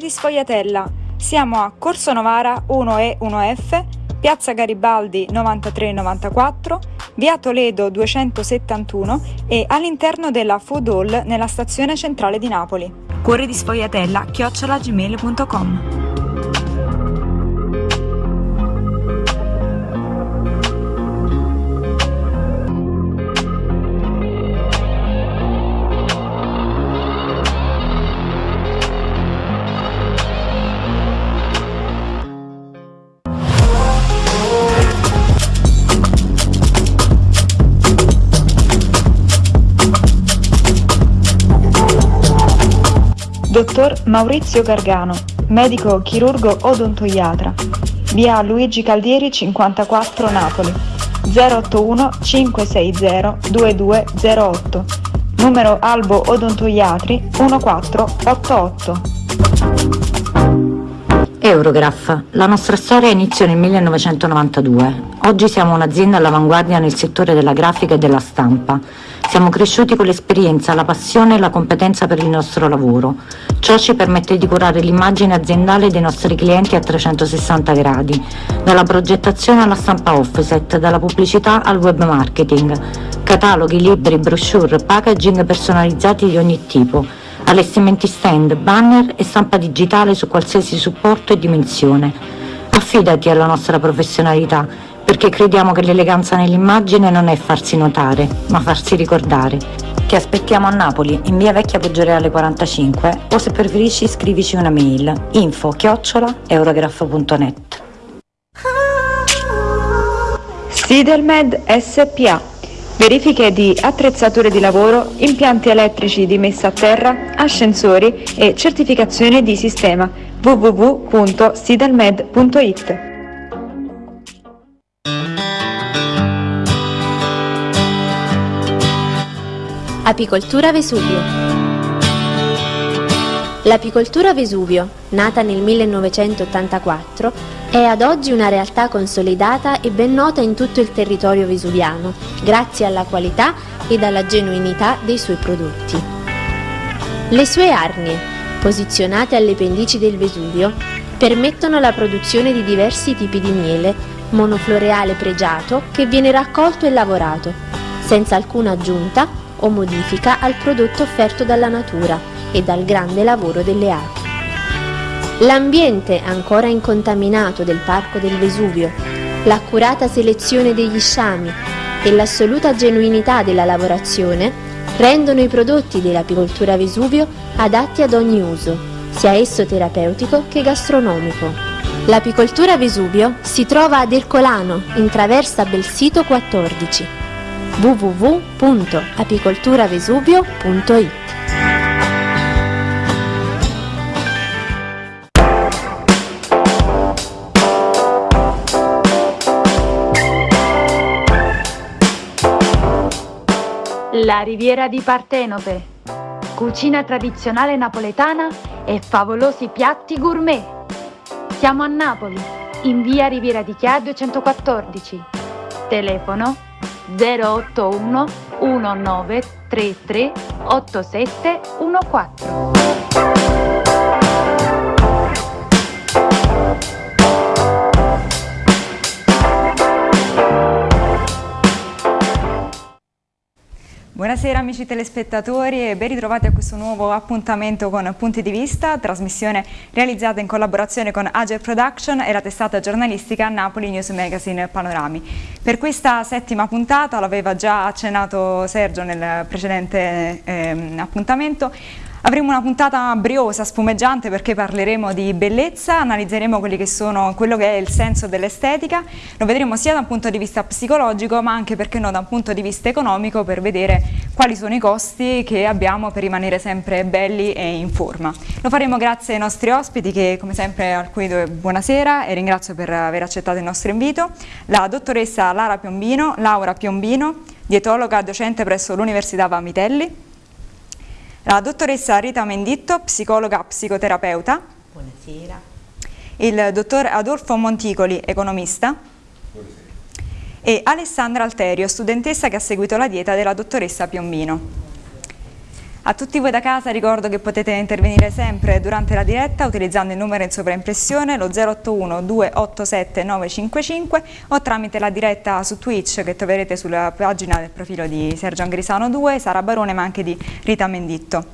di Sfogliatella. Siamo a Corso Novara 1E 1F, Piazza Garibaldi 9394, Via Toledo 271 e all'interno della Food Hall nella stazione centrale di Napoli. Cuore di Sfogliatella, chiocciolagmail.com Dottor Maurizio Gargano, medico chirurgo odontoiatra, via Luigi Caldieri 54 Napoli, 081 560 2208, numero Albo Odontoiatri 1488. Eurograph. La nostra storia iniziò nel 1992. Oggi siamo un'azienda all'avanguardia nel settore della grafica e della stampa. Siamo cresciuti con l'esperienza, la passione e la competenza per il nostro lavoro. Ciò ci permette di curare l'immagine aziendale dei nostri clienti a 360 gradi, dalla progettazione alla stampa offset, dalla pubblicità al web marketing, cataloghi, libri, brochure, packaging personalizzati di ogni tipo, allestimenti stand, banner e stampa digitale su qualsiasi supporto e dimensione. Affidati alla nostra professionalità perché crediamo che l'eleganza nell'immagine non è farsi notare, ma farsi ricordare. Ti aspettiamo a Napoli, in via Vecchia Poggioreale 45 o se preferisci scrivici una mail info chiocciola eurograph.net Sidelmed SPA Verifiche di attrezzature di lavoro, impianti elettrici di messa a terra, ascensori e certificazione di sistema. www.sidelmed.it Apicoltura Vesuvio L'apicoltura Vesuvio, nata nel 1984, è ad oggi una realtà consolidata e ben nota in tutto il territorio vesuviano, grazie alla qualità ed alla genuinità dei suoi prodotti. Le sue arnie, posizionate alle pendici del Vesuvio, permettono la produzione di diversi tipi di miele, monofloreale pregiato che viene raccolto e lavorato, senza alcuna aggiunta o modifica al prodotto offerto dalla natura e dal grande lavoro delle api. L'ambiente ancora incontaminato del Parco del Vesuvio, l'accurata selezione degli sciami e l'assoluta genuinità della lavorazione rendono i prodotti dell'apicoltura Vesuvio adatti ad ogni uso, sia esso terapeutico che gastronomico. L'apicoltura Vesuvio si trova ad Ercolano, in traversa Belsito 14 www.apicolturavesuvio.it La riviera di Partenope, cucina tradizionale napoletana e favolosi piatti gourmet. Siamo a Napoli, in via Riviera di Chia 214. Telefono 081 1933 8714. Buonasera amici telespettatori e ben ritrovati a questo nuovo appuntamento con Punti di Vista, trasmissione realizzata in collaborazione con Ager Production e la testata giornalistica Napoli News Magazine Panorami. Per questa settima puntata, l'aveva già accennato Sergio nel precedente eh, appuntamento, Avremo una puntata briosa, spumeggiante perché parleremo di bellezza, analizzeremo che sono, quello che è il senso dell'estetica, lo vedremo sia da un punto di vista psicologico ma anche perché no da un punto di vista economico per vedere quali sono i costi che abbiamo per rimanere sempre belli e in forma. Lo faremo grazie ai nostri ospiti che come sempre al cui buonasera e ringrazio per aver accettato il nostro invito, la dottoressa Lara Piombino, Laura Piombino, dietologa docente presso l'Università Vamitelli, la dottoressa Rita Menditto, psicologa psicoterapeuta. Buonasera. Il dottor Adolfo Monticoli, economista. Buonasera. E Alessandra Alterio, studentessa che ha seguito la dieta della dottoressa Piombino. A tutti voi da casa ricordo che potete intervenire sempre durante la diretta utilizzando il numero in sovraimpressione lo 081 287 955 o tramite la diretta su Twitch che troverete sulla pagina del profilo di Sergio Angrisano 2, Sara Barone ma anche di Rita Menditto.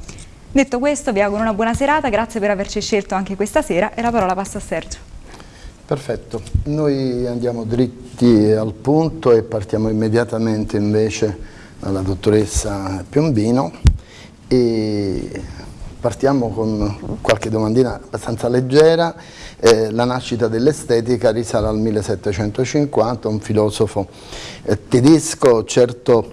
Detto questo vi auguro una buona serata, grazie per averci scelto anche questa sera e la parola passa a Sergio. Perfetto, noi andiamo dritti al punto e partiamo immediatamente invece dalla dottoressa Piombino e partiamo con qualche domandina abbastanza leggera. Eh, la nascita dell'estetica risale al 1750, un filosofo eh, tedesco, certo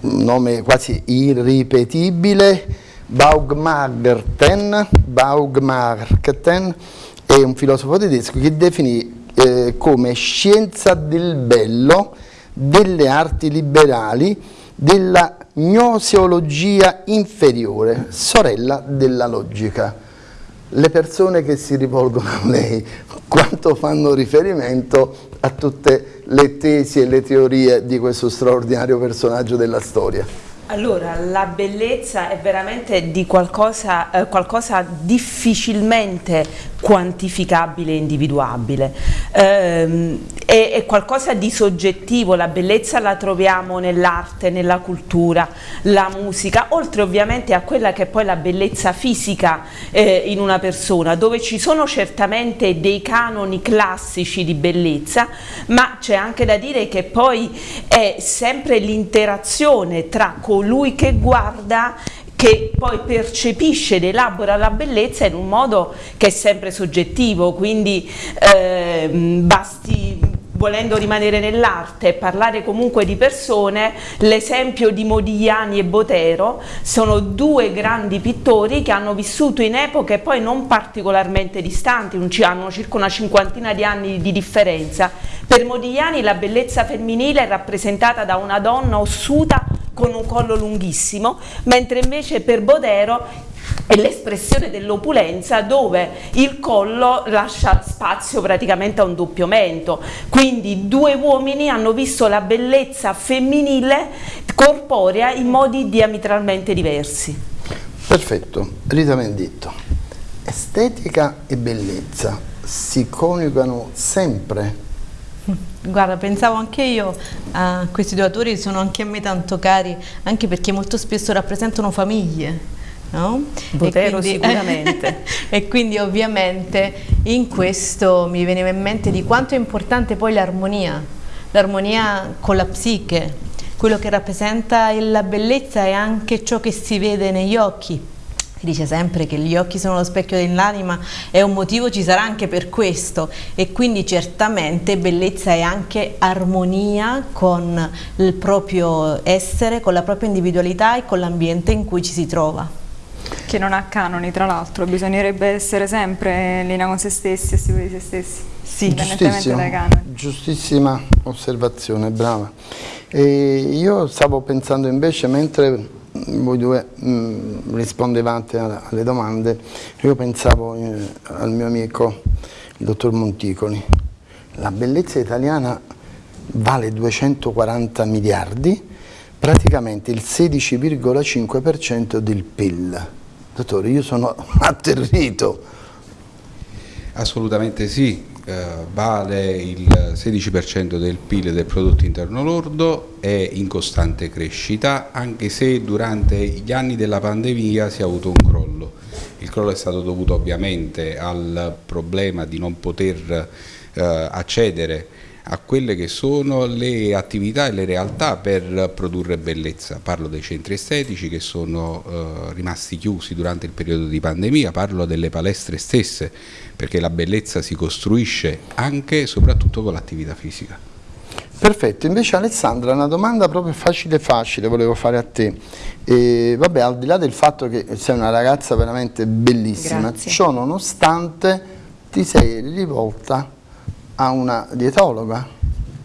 nome quasi irripetibile, Baugmarten, Baugmarten è un filosofo tedesco che definì eh, come scienza del bello, delle arti liberali, della gnoseologia inferiore, sorella della logica. Le persone che si rivolgono a lei, quanto fanno riferimento a tutte le tesi e le teorie di questo straordinario personaggio della storia? Allora, la bellezza è veramente di qualcosa, eh, qualcosa difficilmente quantificabile e individuabile. Eh, è, è, qualcosa di soggettivo, la bellezza la troviamo nell'arte, nella cultura, la musica, oltre ovviamente a quella che è poi la bellezza fisica eh, in una persona, dove ci sono certamente dei canoni classici di bellezza, ma c'è anche da dire che poi è sempre l'interazione tra colui che guarda che poi percepisce ed elabora la bellezza in un modo che è sempre soggettivo, quindi eh, basti volendo rimanere nell'arte e parlare comunque di persone, l'esempio di Modigliani e Botero sono due grandi pittori che hanno vissuto in epoche poi non particolarmente distanti, hanno circa una cinquantina di anni di differenza. Per Modigliani la bellezza femminile è rappresentata da una donna ossuta con un collo lunghissimo, mentre invece per Bodero è l'espressione dell'opulenza dove il collo lascia spazio praticamente a un doppio mento. Quindi due uomini hanno visto la bellezza femminile corporea in modi diametralmente diversi. Perfetto, Rita Menditto. Estetica e bellezza si coniugano sempre Guarda, pensavo anche io a questi due autori, sono anche a me tanto cari, anche perché molto spesso rappresentano famiglie. No? Botero e quindi, sicuramente. e quindi ovviamente in questo mi veniva in mente di quanto è importante poi l'armonia, l'armonia con la psiche, quello che rappresenta la bellezza è anche ciò che si vede negli occhi si dice sempre che gli occhi sono lo specchio dell'anima e un motivo ci sarà anche per questo e quindi certamente bellezza è anche armonia con il proprio essere, con la propria individualità e con l'ambiente in cui ci si trova. Che non ha canoni tra l'altro, bisognerebbe essere sempre in linea con se stessi e sicuri di se stessi. Sì, indipendentemente Giustissima osservazione, brava. E io stavo pensando invece mentre voi due mh, mm, rispondevate alle domande, io pensavo eh, al mio amico il dottor Monticoli. La bellezza italiana vale 240 miliardi, praticamente il 16,5% del PIL. Dottore, io sono atterrito. Assolutamente sì, vale il 16% del PIL del prodotto interno lordo, è in costante crescita anche se durante gli anni della pandemia si è avuto un crollo. Il crollo è stato dovuto ovviamente al problema di non poter eh, accedere a quelle che sono le attività e le realtà per produrre bellezza. Parlo dei centri estetici che sono eh, rimasti chiusi durante il periodo di pandemia, parlo delle palestre stesse, perché la bellezza si costruisce anche e soprattutto con l'attività fisica. Perfetto, invece Alessandra una domanda proprio facile facile volevo fare a te. E, vabbè, al di là del fatto che sei una ragazza veramente bellissima, Grazie. ciò nonostante ti sei rivolta a una dietologa?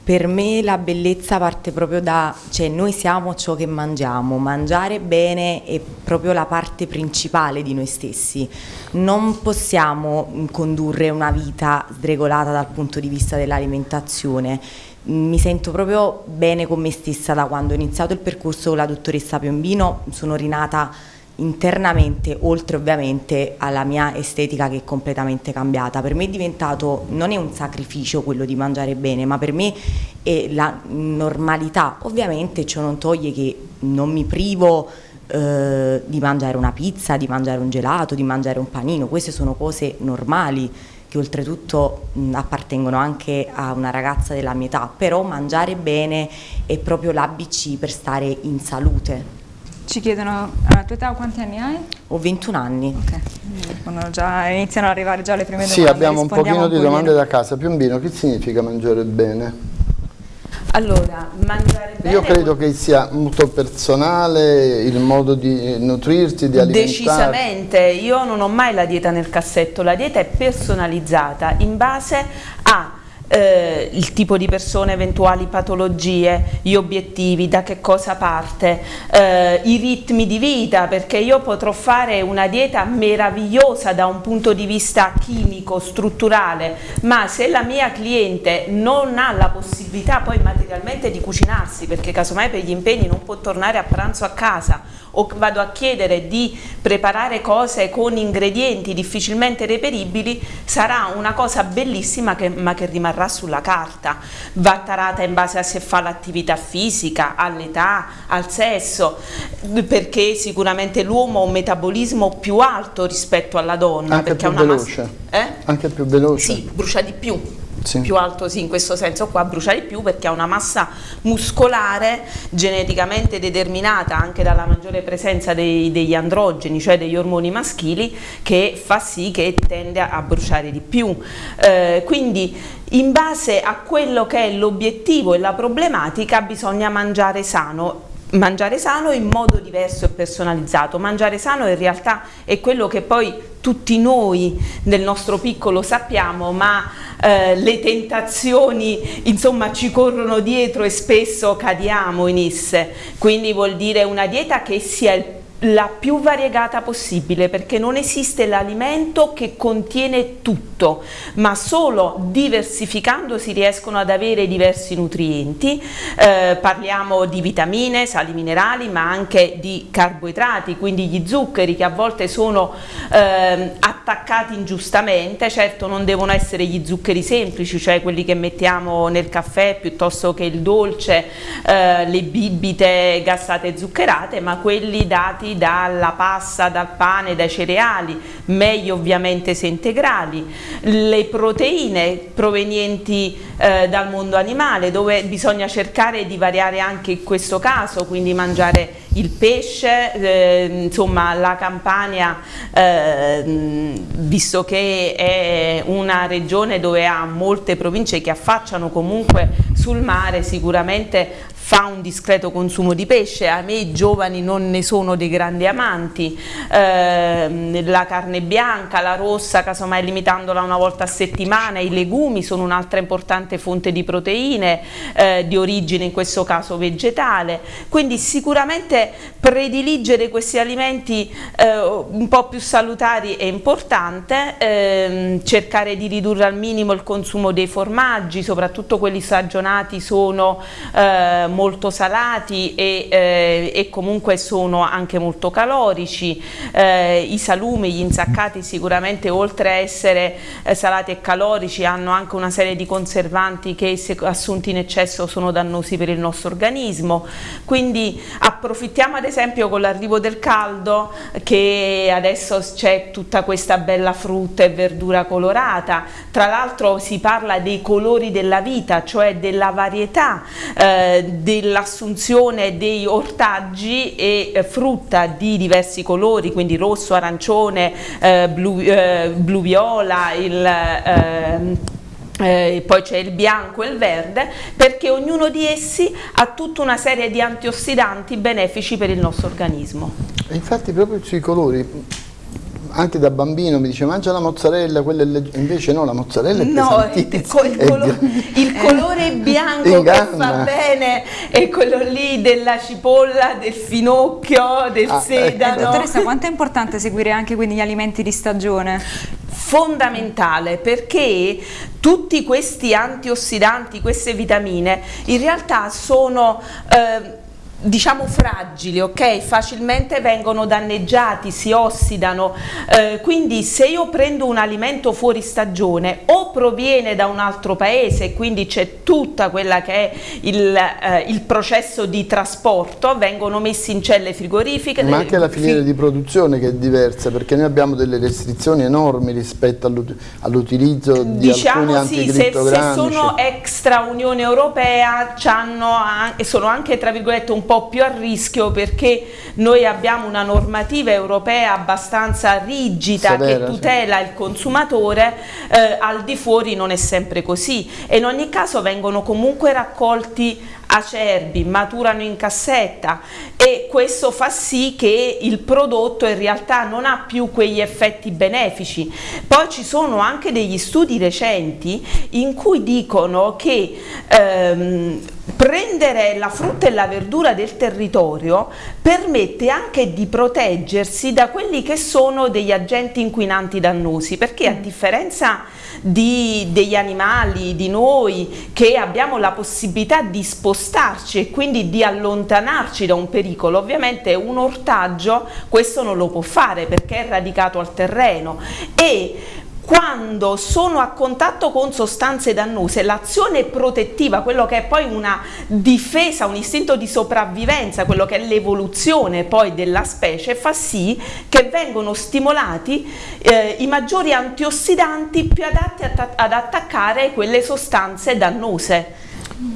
Per me la bellezza parte proprio da, cioè noi siamo ciò che mangiamo, mangiare bene è proprio la parte principale di noi stessi, non possiamo condurre una vita sregolata dal punto di vista dell'alimentazione, mi sento proprio bene con me stessa da quando ho iniziato il percorso con la dottoressa Piombino, sono rinata internamente, oltre ovviamente alla mia estetica che è completamente cambiata. Per me è diventato, non è un sacrificio quello di mangiare bene, ma per me è la normalità. Ovviamente ciò non toglie che non mi privo eh, di mangiare una pizza, di mangiare un gelato, di mangiare un panino, queste sono cose normali che oltretutto mh, appartengono anche a una ragazza della mia età, però mangiare bene è proprio l'ABC per stare in salute. Ci chiedono, alla tua età quanti anni hai? Ho 21 anni. Ok, già, iniziano ad arrivare già le prime domande. Sì, abbiamo un pochino di domande da casa. Piombino, che significa mangiare bene? Allora, mangiare bene... Io credo che sia molto personale il modo di nutrirsi, di alimentare. Decisamente, io non ho mai la dieta nel cassetto, la dieta è personalizzata in base a eh, il tipo di persone, eventuali patologie, gli obiettivi, da che cosa parte, eh, i ritmi di vita, perché io potrò fare una dieta meravigliosa da un punto di vista chimico, strutturale, ma se la mia cliente non ha la possibilità poi materialmente di cucinarsi, perché casomai per gli impegni non può tornare a pranzo a casa, o vado a chiedere di preparare cose con ingredienti difficilmente reperibili, sarà una cosa bellissima che, ma che rimarrà sulla carta. Va tarata in base a se fa l'attività fisica, all'età, al sesso, perché sicuramente l'uomo ha un metabolismo più alto rispetto alla donna. Anche più veloce. Eh? Anche più veloce. Sì, brucia di più sì. più alto sì, in questo senso qua brucia di più perché ha una massa muscolare geneticamente determinata anche dalla maggiore presenza dei, degli androgeni, cioè degli ormoni maschili che fa sì che tende a, bruciare di più. Eh, quindi in base a quello che è l'obiettivo e la problematica bisogna mangiare sano mangiare sano in modo diverso e personalizzato. Mangiare sano in realtà è quello che poi tutti noi nel nostro piccolo sappiamo, ma eh, le tentazioni insomma ci corrono dietro e spesso cadiamo in esse. Quindi vuol dire una dieta che sia il la più variegata possibile perché non esiste l'alimento che contiene tutto ma solo diversificando si riescono ad avere diversi nutrienti. Eh, parliamo di vitamine, sali minerali ma anche di carboidrati quindi gli zuccheri che a volte sono eh, attaccati ingiustamente. Certo non devono essere gli zuccheri semplici cioè quelli che mettiamo nel caffè piuttosto che il dolce eh, le bibite gassate zuccherate ma quelli dati dalla pasta, dal pane, dai cereali, meglio ovviamente se integrali, le proteine provenienti eh, dal mondo animale dove bisogna cercare di variare anche in questo caso, quindi mangiare il pesce, eh, insomma la Campania, eh, visto che è una regione dove ha molte province che affacciano comunque sul mare, sicuramente fa un discreto consumo di pesce, a me i giovani non ne sono dei grandi amanti, eh, la carne bianca, la rossa, casomai limitandola una volta a settimana, i legumi sono un'altra importante fonte di proteine, eh, di origine in questo caso vegetale, quindi sicuramente prediligere questi alimenti eh, un po' più salutari è importante, ehm, cercare di ridurre al minimo il consumo dei formaggi, soprattutto quelli stagionati sono eh, molto salati e, eh, e, comunque sono anche molto calorici, eh, i salumi, gli insaccati sicuramente oltre a essere eh, salati e calorici hanno anche una serie di conservanti che se assunti in eccesso sono dannosi per il nostro organismo, quindi approfittiamo ad esempio con l'arrivo del caldo che adesso c'è tutta questa bella frutta e verdura colorata, tra l'altro si parla dei colori della vita, cioè della varietà eh, dell'assunzione dei ortaggi e eh, frutta di diversi colori, quindi rosso, arancione, eh, blu, eh, blu, viola, il, eh, poi c'è il bianco e il verde, perché ognuno di essi ha tutta una serie di antiossidanti benefici per il nostro organismo. Infatti proprio sui colori, anche da bambino mi dice mangia la mozzarella, invece no, la mozzarella è no, il, colo il, colore bianco che fa bene è quello lì della cipolla, del finocchio, del ah, ecco. sedano. Ecco. Dottoressa, quanto è importante seguire anche quindi gli alimenti di stagione? fondamentale perché tutti questi antiossidanti, queste vitamine in realtà sono eh, diciamo fragili, ok? Facilmente vengono danneggiati, si ossidano, eh, quindi se io prendo un alimento fuori stagione o proviene da un altro paese, quindi c'è tutta quella che è il, eh, il, processo di trasporto, vengono messi in celle frigorifiche. Ma anche la filiera di produzione che è diversa, perché noi abbiamo delle restrizioni enormi rispetto all'utilizzo di diciamo alcuni sì, se, se sono extra Unione Europea, sono anche tra virgolette un po' po' più a rischio perché noi abbiamo una normativa europea abbastanza rigida Severa, che tutela sì. il consumatore, eh, al di fuori non è sempre così e in ogni caso vengono comunque raccolti acerbi, maturano in cassetta e questo fa sì che il prodotto in realtà non ha più quegli effetti benefici. Poi ci sono anche degli studi recenti in cui dicono che ehm, prendere la frutta e la verdura del territorio permette anche di proteggersi da quelli che sono degli agenti inquinanti dannosi perché a mm. differenza di, degli animali, di noi che abbiamo la possibilità di spostarci e quindi di allontanarci da un pericolo, ovviamente un ortaggio questo non lo può fare perché è radicato al terreno. E quando sono a contatto con sostanze dannose, l'azione protettiva, quello che è poi una difesa, un istinto di sopravvivenza, quello che è l'evoluzione poi della specie, fa sì che vengono stimolati eh, i maggiori antiossidanti più adatti ad attaccare quelle sostanze dannose.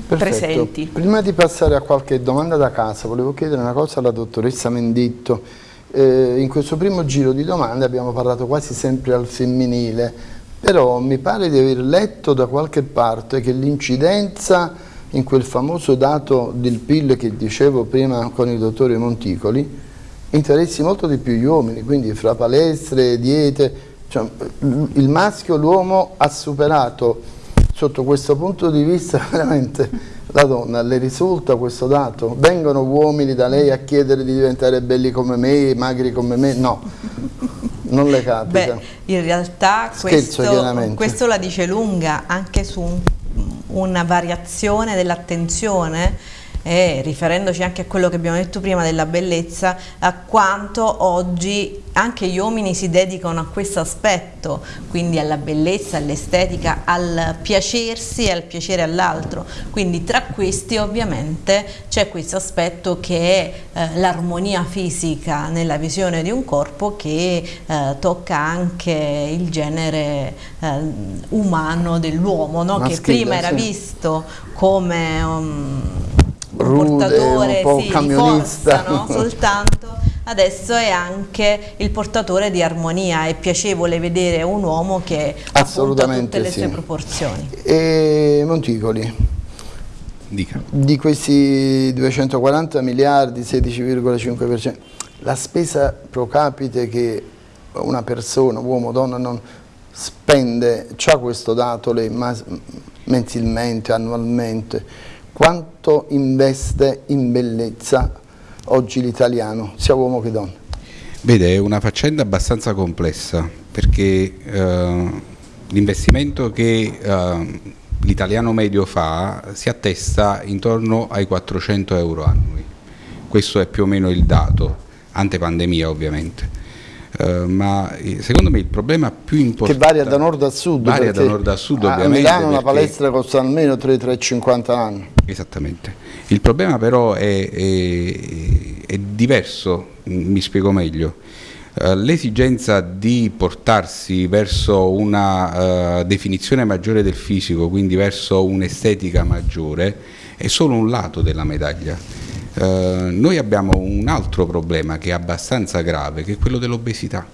Perfetto. presenti. Prima di passare a qualche domanda da casa, volevo chiedere una cosa alla dottoressa Menditto eh, in questo primo giro di domande abbiamo parlato quasi sempre al femminile, però mi pare di aver letto da qualche parte che l'incidenza in quel famoso dato del PIL che dicevo prima con il dottore Monticoli interessi molto di più gli uomini, quindi fra palestre, diete, cioè, il maschio, l'uomo ha superato sotto questo punto di vista veramente la donna, le risulta questo dato? Vengono uomini da lei a chiedere di diventare belli come me, magri come me? No, non le capita. Beh, in realtà questo, questo, la dice lunga anche su un, una variazione dell'attenzione e riferendoci anche a quello che abbiamo detto prima della bellezza, a quanto oggi anche gli uomini si dedicano a questo aspetto, quindi alla bellezza, all'estetica, al piacersi e al piacere all'altro. Quindi tra questi ovviamente c'è questo aspetto che è eh, l'armonia fisica nella visione di un corpo che eh, tocca anche il genere eh, umano dell'uomo, no? che prima era visto come um, Rude, portatore un sì, di forza no? soltanto adesso è anche il portatore di armonia, è piacevole vedere un uomo che ha tutte le sì. sue proporzioni. E Monticoli, Dica. di questi 240 miliardi, 16,5%, la spesa pro capite che una persona, uomo o donna, non spende, c'ha questo dato lei mensilmente, annualmente, quanto investe in bellezza oggi l'italiano, sia uomo che donna? Vede, è una faccenda abbastanza complessa perché eh, l'investimento che eh, l'italiano medio fa si attesta intorno ai 400 euro annui. Questo è più o meno il dato, ante pandemia ovviamente. Uh, ma eh, secondo me il problema più importante che varia da nord a sud varia da nord a sud a ovviamente a Milano una palestra costa almeno 3-3,50 anni. Esattamente. Il problema però è, è, è diverso mi spiego meglio. Uh, l'esigenza di portarsi verso una uh, definizione maggiore del fisico quindi verso un'estetica maggiore è solo un lato della medaglia eh, noi abbiamo un altro problema che è abbastanza grave, che è quello dell'obesità.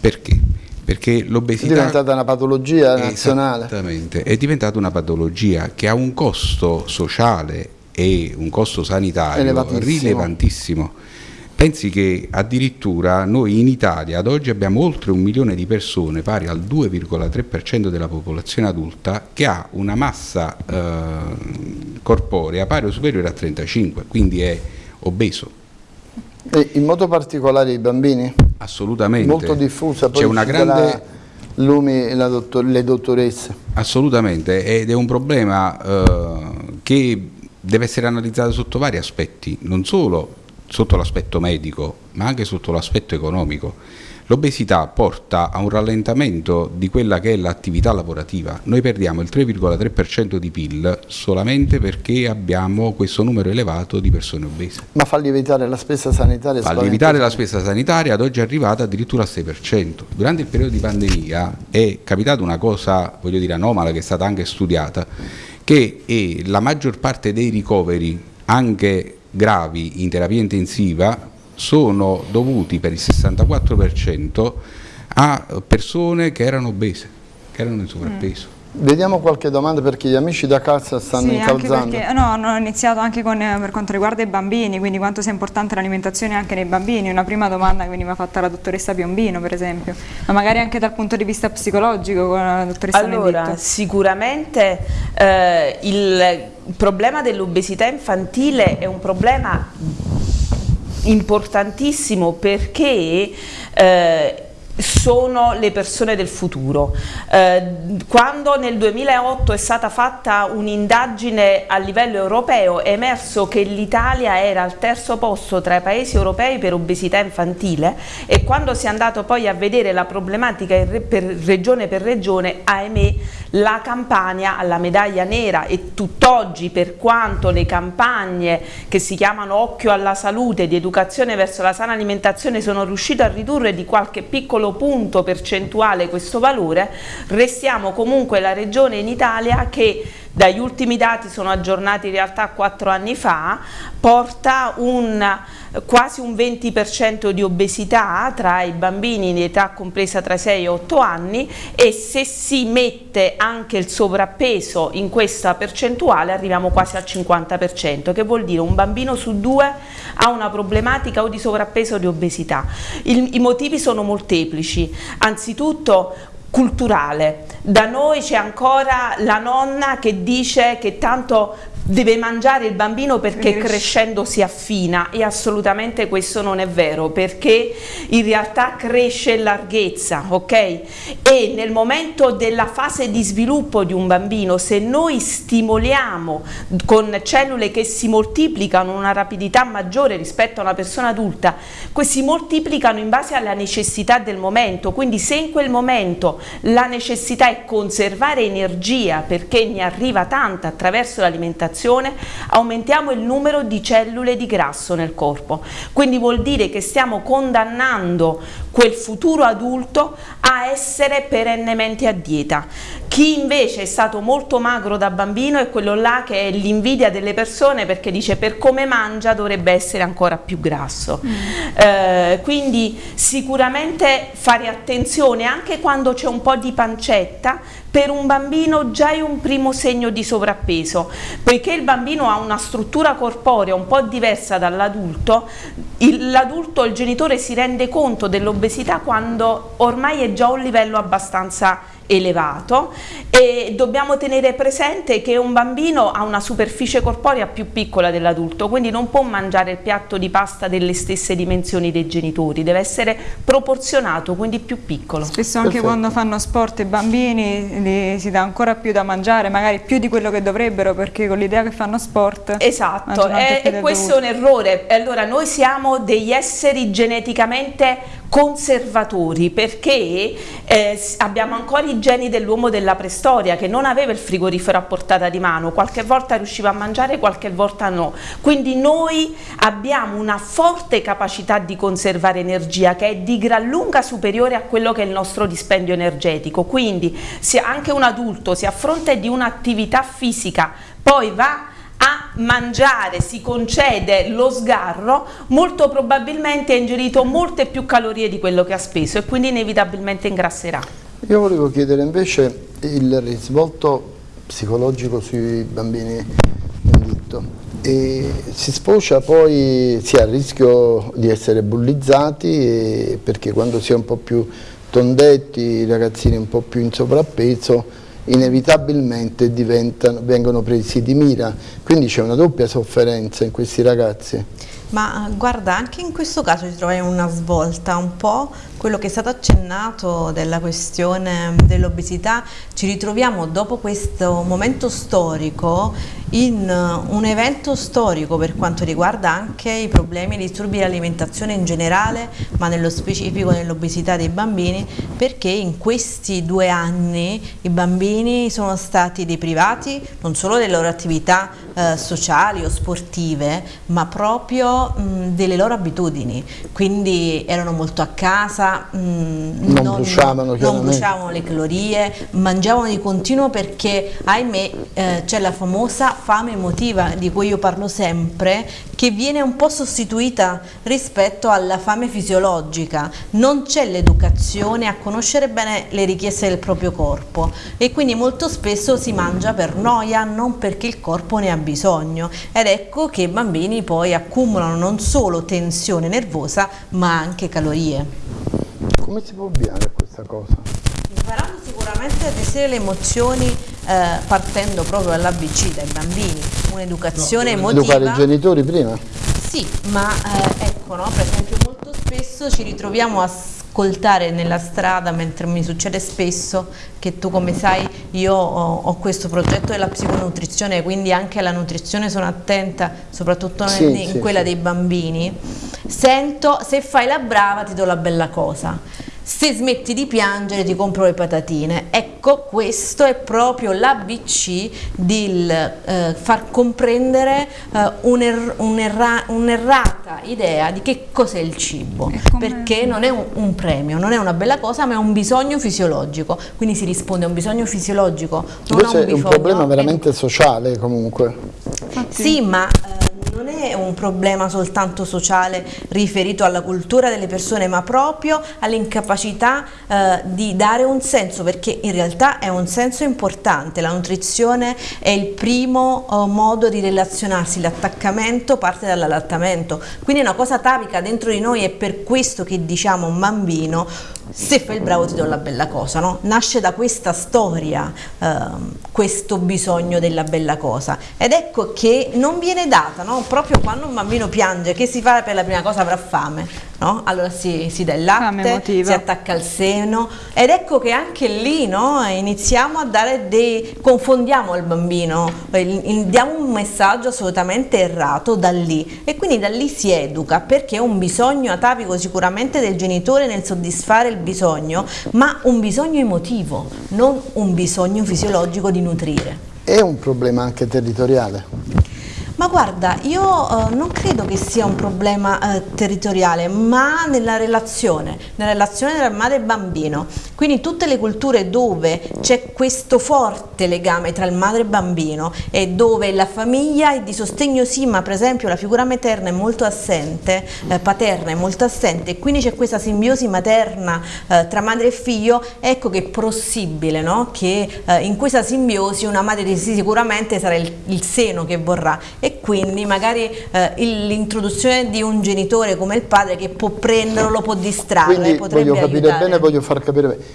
Perché? Perché l'obesità è diventata una patologia nazionale. Esattamente, è diventata una patologia che ha un costo sociale e un costo sanitario rilevantissimo Pensi che addirittura noi in Italia ad oggi abbiamo oltre un milione di persone, pari al 2,3% della popolazione adulta, che ha una massa eh, corporea pari o superiore a 35, quindi è obeso. E in modo particolare i bambini? Assolutamente. Molto diffusa, poi c'è una grande... Lumi, dottor... le dottoresse. Assolutamente, ed è un problema eh, che deve essere analizzata sotto vari aspetti, non solo sotto l'aspetto medico, ma anche sotto l'aspetto economico. L'obesità porta a un rallentamento di quella che è l'attività lavorativa. Noi perdiamo il 3,3% di PIL solamente perché abbiamo questo numero elevato di persone obese. Ma fa lievitare la spesa sanitaria? Fa lievitare la spesa sanitaria, ad oggi è arrivata addirittura al 6%. Durante il periodo di pandemia è capitata una cosa, voglio dire, anomala che è stata anche studiata, che la maggior parte dei ricoveri, anche gravi in terapia intensiva, sono dovuti per il 64% a persone che erano obese, che erano in sovrappeso. Mm. Vediamo qualche domanda perché gli amici da casa stanno sì, incalzando. Perché, no, hanno iniziato anche con, per quanto riguarda i bambini, quindi quanto sia importante l'alimentazione anche nei bambini. Una prima domanda che veniva fatta alla dottoressa Piombino, per esempio, ma magari anche dal punto di vista psicologico con la dottoressa Allora, Menditto. sicuramente eh, il problema dell'obesità infantile è un problema importantissimo perché eh, sono le persone del futuro. Eh, quando nel 2008 è stata fatta un'indagine a livello europeo è emerso che l'Italia era al terzo posto tra i paesi europei per obesità infantile e quando si è andato poi a vedere la problematica per regione per regione, ahimè, la Campania alla medaglia nera e tutt'oggi per quanto le campagne che si chiamano Occhio alla salute di educazione verso la sana alimentazione sono riuscite a ridurre di qualche piccolo piccolo punto percentuale questo valore, restiamo comunque la regione in Italia che dagli ultimi dati sono aggiornati in realtà quattro anni fa, porta un, quasi un 20% di obesità tra i bambini in età compresa tra i 6 e 8 anni e se si mette anche il sovrappeso in questa percentuale arriviamo quasi al 50%, che vuol dire un bambino su due ha una problematica o di sovrappeso o di obesità. Il, I motivi sono molteplici, anzitutto culturale. Da noi c'è ancora la nonna che dice che tanto deve mangiare il bambino perché crescendo si affina e assolutamente questo non è vero perché in realtà cresce in larghezza ok? E nel momento della fase di sviluppo di un bambino se noi stimoliamo con cellule che si moltiplicano una rapidità maggiore rispetto a una persona adulta questi moltiplicano in base alla necessità del momento. Quindi se in quel momento la necessità è conservare energia perché ne arriva tanta attraverso l'alimentazione aumentiamo il numero di cellule di grasso nel corpo. Quindi vuol dire che stiamo condannando quel futuro adulto a essere perennemente a dieta. Chi invece è stato molto magro da bambino è quello là che è l'invidia delle persone perché dice per come mangia dovrebbe essere ancora più grasso. Mm. Eh, quindi sicuramente fare attenzione anche quando c'è un po' di pancetta per un bambino già è un primo segno di sovrappeso, poiché il bambino ha una struttura corporea un po' diversa dall'adulto, l'adulto, il genitore si rende conto dell'obesità quando ormai è già a un livello abbastanza elevato e dobbiamo tenere presente che un bambino ha una superficie corporea più piccola dell'adulto, quindi non può mangiare il piatto di pasta delle stesse dimensioni dei genitori, deve essere proporzionato, quindi più piccolo. Spesso anche Perfetto. quando fanno sport i bambini si dà ancora più da mangiare, magari più di quello che dovrebbero perché con l'idea che fanno sport Esatto, e, e questo dovuto. è un errore, allora noi siamo degli esseri geneticamente conservatori perché eh, abbiamo ancora i geni dell'uomo della preistoria che non aveva il frigorifero a portata di mano, qualche volta riusciva a mangiare, qualche volta no. Quindi noi abbiamo una forte capacità di conservare energia che è di gran lunga superiore a quello che è il nostro dispendio energetico. Quindi se anche un adulto si affronta di un'attività fisica, poi va mangiare, si concede lo sgarro, molto probabilmente ha ingerito molte più calorie di quello che ha speso e quindi inevitabilmente ingrasserà. Io volevo chiedere invece il risvolto psicologico sui bambini in ditto. E si sfocia poi, si ha il rischio di essere bullizzati perché quando si è un po' più tondetti, i ragazzini un po' più in sovrappeso, inevitabilmente vengono presi di mira, quindi c'è una doppia sofferenza in questi ragazzi. Ma guarda, anche in questo caso ci troviamo una svolta un po' quello che è stato accennato della questione dell'obesità, ci ritroviamo dopo questo momento storico in un evento storico per quanto riguarda anche i problemi e i disturbi dell'alimentazione in generale, ma nello specifico nell'obesità dei bambini, perché in questi due anni i bambini sono stati deprivati non solo delle loro attività eh, sociali o sportive, ma proprio mh, delle loro abitudini, quindi erano molto a casa, mh, non, non, bruciavano, non bruciavano le calorie, mangiavano di continuo perché ahimè eh, c'è la famosa fame emotiva di cui io parlo sempre che viene un po' sostituita rispetto alla fame fisiologica, non c'è l'educazione a conoscere bene le richieste del proprio corpo e quindi molto spesso si mangia per noia, non perché il corpo ne ha bisogno. Ed ecco che i bambini poi accumulano non solo tensione nervosa ma anche calorie. Come si può ovviare a questa cosa? Imparando sicuramente a gestire le emozioni eh, partendo proprio dall'ABC, dai bambini, un'educazione no, emotiva. Educare i genitori prima? Sì, ma eh, ecco, no, per esempio molto spesso ci ritroviamo a ascoltare nella strada, mentre mi succede spesso che tu come sai io ho, ho questo progetto della psiconutrizione, quindi anche alla nutrizione sono attenta, soprattutto sì, in, in sì, quella sì. dei bambini, sento se fai la brava ti do la bella cosa se smetti di piangere ti compro le patatine. Ecco, questo è proprio l'ABC di eh, far comprendere eh, un'errata un un idea di che cos'è il cibo, perché non è un, un, premio, non è una bella cosa, ma è un bisogno fisiologico, quindi si risponde a un bisogno fisiologico, non Questo a un, è un problema veramente sociale comunque. Sì, ma... Eh, non è un problema soltanto sociale riferito alla cultura delle persone, ma proprio all'incapacità eh, di dare un senso, perché in realtà è un senso importante. La nutrizione è il primo eh, modo di relazionarsi, l'attaccamento parte dall'allattamento, quindi è una cosa tavica dentro di noi, è per questo che diciamo un bambino se fai il bravo ti do la bella cosa, no? nasce da questa storia eh, questo bisogno della bella cosa ed ecco che non viene data, no? proprio quando un bambino piange, che si fa per la prima cosa avrà fame, no? allora si, si dà il latte, si attacca al seno ed ecco che anche lì no? iniziamo a dare dei, confondiamo il bambino, diamo un messaggio assolutamente errato da lì e quindi da lì si educa perché è un bisogno atavico sicuramente del genitore nel soddisfare il bisogno, ma un bisogno emotivo, non un bisogno fisiologico di nutrire. È un problema anche territoriale? Ma guarda, io uh, non credo che sia un problema uh, territoriale, ma nella relazione, nella relazione tra madre e bambino. Quindi tutte le culture dove c'è questo forte legame tra il madre e bambino e dove la famiglia è di sostegno sì, ma per esempio la figura materna è molto assente, eh, paterna è molto assente e quindi c'è questa simbiosi materna eh, tra madre e figlio, ecco che è possibile no? che eh, in questa simbiosi una madre sì, sicuramente sarà il, il seno che vorrà e quindi magari eh, l'introduzione di un genitore come il padre che può prenderlo, lo può distrarre, quindi potrebbe voglio capire aiutare. bene, voglio far capire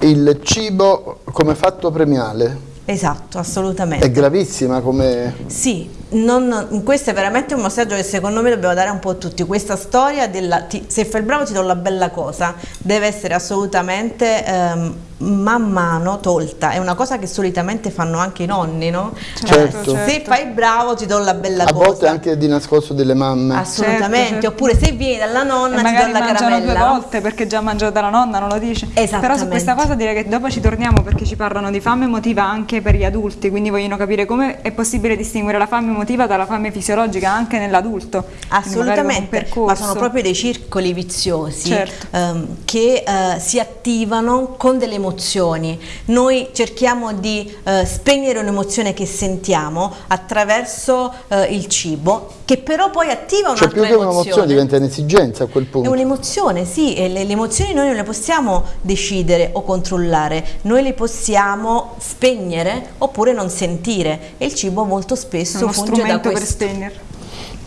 il cibo come fatto premiale Esatto, assolutamente. È gravissima come... Sì, non, questo è veramente un messaggio che secondo me dobbiamo dare un po' a tutti. Questa storia della ti, se fai il bravo ti do la bella cosa deve essere assolutamente ehm, man mano tolta. È una cosa che solitamente fanno anche i nonni, no? Certo. Eh, se fai il bravo ti do la bella a cosa. A volte anche di nascosto delle mamme. Assolutamente. Certo, certo. Oppure se vieni dalla nonna e ti do la caramella. due volte perché già mangiato dalla nonna, non lo dice. Però su questa cosa direi che dopo ci torniamo perché ci parlano di fame emotiva anche per gli adulti, quindi vogliono capire come è possibile distinguere la fame emotiva dalla fame fisiologica anche nell'adulto. Assolutamente, ma sono proprio dei circoli viziosi certo. ehm, che eh, si attivano con delle emozioni. Noi cerchiamo di eh, spegnere un'emozione che sentiamo attraverso eh, il cibo, che però poi attiva un'altra cioè, più che un'emozione diventa un'esigenza a quel punto. È un'emozione, sì, e le, le emozioni noi non le possiamo decidere o controllare, noi le possiamo spegnere oppure non sentire e il cibo molto spesso funge da questo. per spegnere.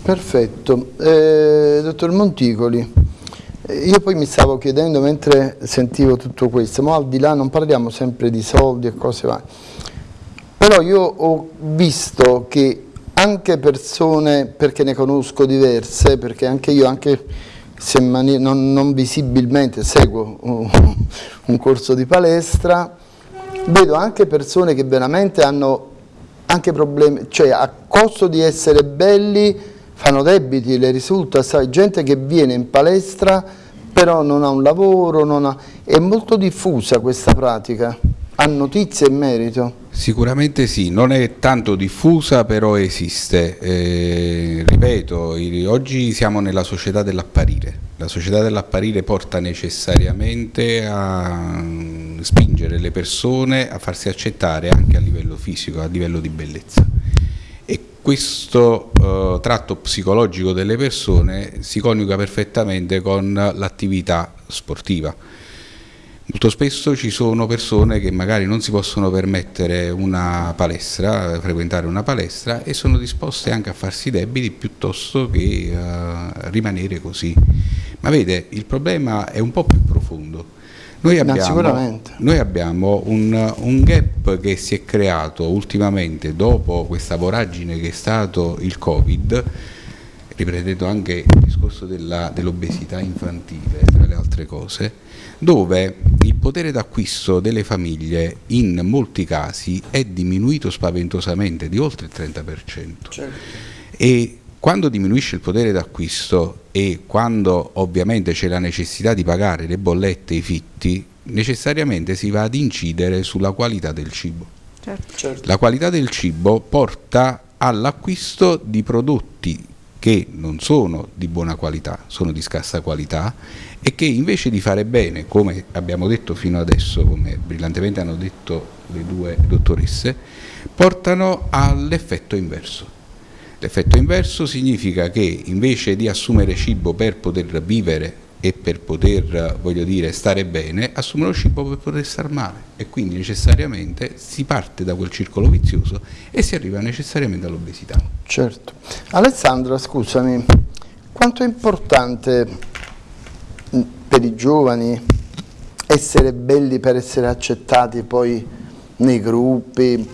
Perfetto. Eh, dottor Monticoli, io poi mi stavo chiedendo mentre sentivo tutto questo, ma al di là non parliamo sempre di soldi e cose varie, però io ho visto che anche persone, perché ne conosco diverse, perché anche io, anche non, non, visibilmente seguo un corso di palestra, vedo anche persone che veramente hanno anche problemi, cioè a costo di essere belli fanno debiti, le risulta, sai, gente che viene in palestra però non ha un lavoro, ha... è molto diffusa questa pratica, ha notizie in merito? Sicuramente sì, non è tanto diffusa però esiste, eh, ripeto, oggi siamo nella società dell'apparire, la società dell'apparire porta necessariamente a spingere le persone a farsi accettare anche a livello fisico, a livello di bellezza. E questo eh, tratto psicologico delle persone si coniuga perfettamente con l'attività sportiva Molto spesso ci sono persone che magari non si possono permettere una palestra, frequentare una palestra e sono disposte anche a farsi debiti piuttosto che uh, rimanere così. Ma vede, il problema è un po' più profondo. Noi abbiamo, noi abbiamo un, un, gap che si è creato ultimamente dopo questa voragine che è stato il Covid, riprendendo anche il discorso dell'obesità dell infantile, tra le altre cose, dove il potere d'acquisto delle famiglie in molti casi è diminuito spaventosamente di oltre il 30%. Certo. E quando diminuisce il potere d'acquisto e quando ovviamente c'è la necessità di pagare le bollette e i fitti, necessariamente si va ad incidere sulla qualità del cibo. Certo. Certo. La qualità del cibo porta all'acquisto di prodotti che non sono di buona qualità, sono di scarsa qualità e che invece di fare bene, come abbiamo detto fino adesso, come brillantemente hanno detto le due dottoresse, portano all'effetto inverso. L'effetto inverso significa che invece di assumere cibo per poter vivere e per poter, dire, stare bene, assumono cibo per poter stare male e quindi necessariamente si parte da quel circolo vizioso e si arriva necessariamente all'obesità. Certo. Alessandra, scusami, quanto è importante per i giovani essere belli per essere accettati poi nei gruppi?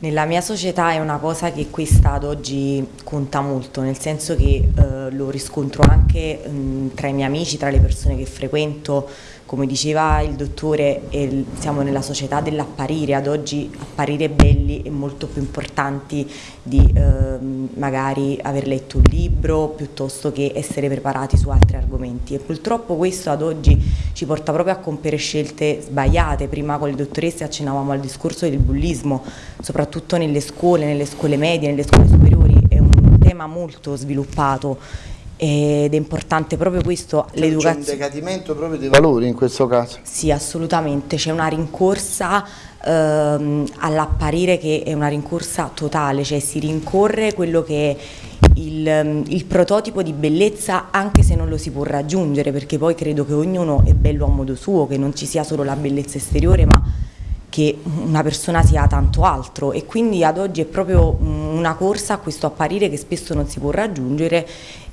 Nella mia società è una cosa che questa ad oggi conta molto, nel senso che eh, lo riscontro anche mh, tra i miei amici, tra le persone che frequento, come diceva il dottore, siamo nella società dell'apparire, ad oggi apparire belli è molto più importante di eh, magari aver letto un libro piuttosto che essere preparati su altri argomenti. E purtroppo questo ad oggi ci porta proprio a compiere scelte sbagliate, prima con le dottoresse accennavamo al discorso del bullismo, soprattutto nelle scuole, nelle scuole medie, nelle scuole superiori, è un tema molto sviluppato ed è importante proprio questo, l'educazione. C'è un decadimento proprio dei valori in questo caso? Sì, assolutamente, c'è una rincorsa ehm, all'apparire che è una rincorsa totale, cioè si rincorre quello che è il, ehm, il, prototipo di bellezza anche se non lo si può raggiungere perché poi credo che ognuno è bello a modo suo, che non ci sia solo la bellezza esteriore ma che una persona sia tanto altro e quindi ad oggi è proprio una corsa a questo apparire che spesso non si può raggiungere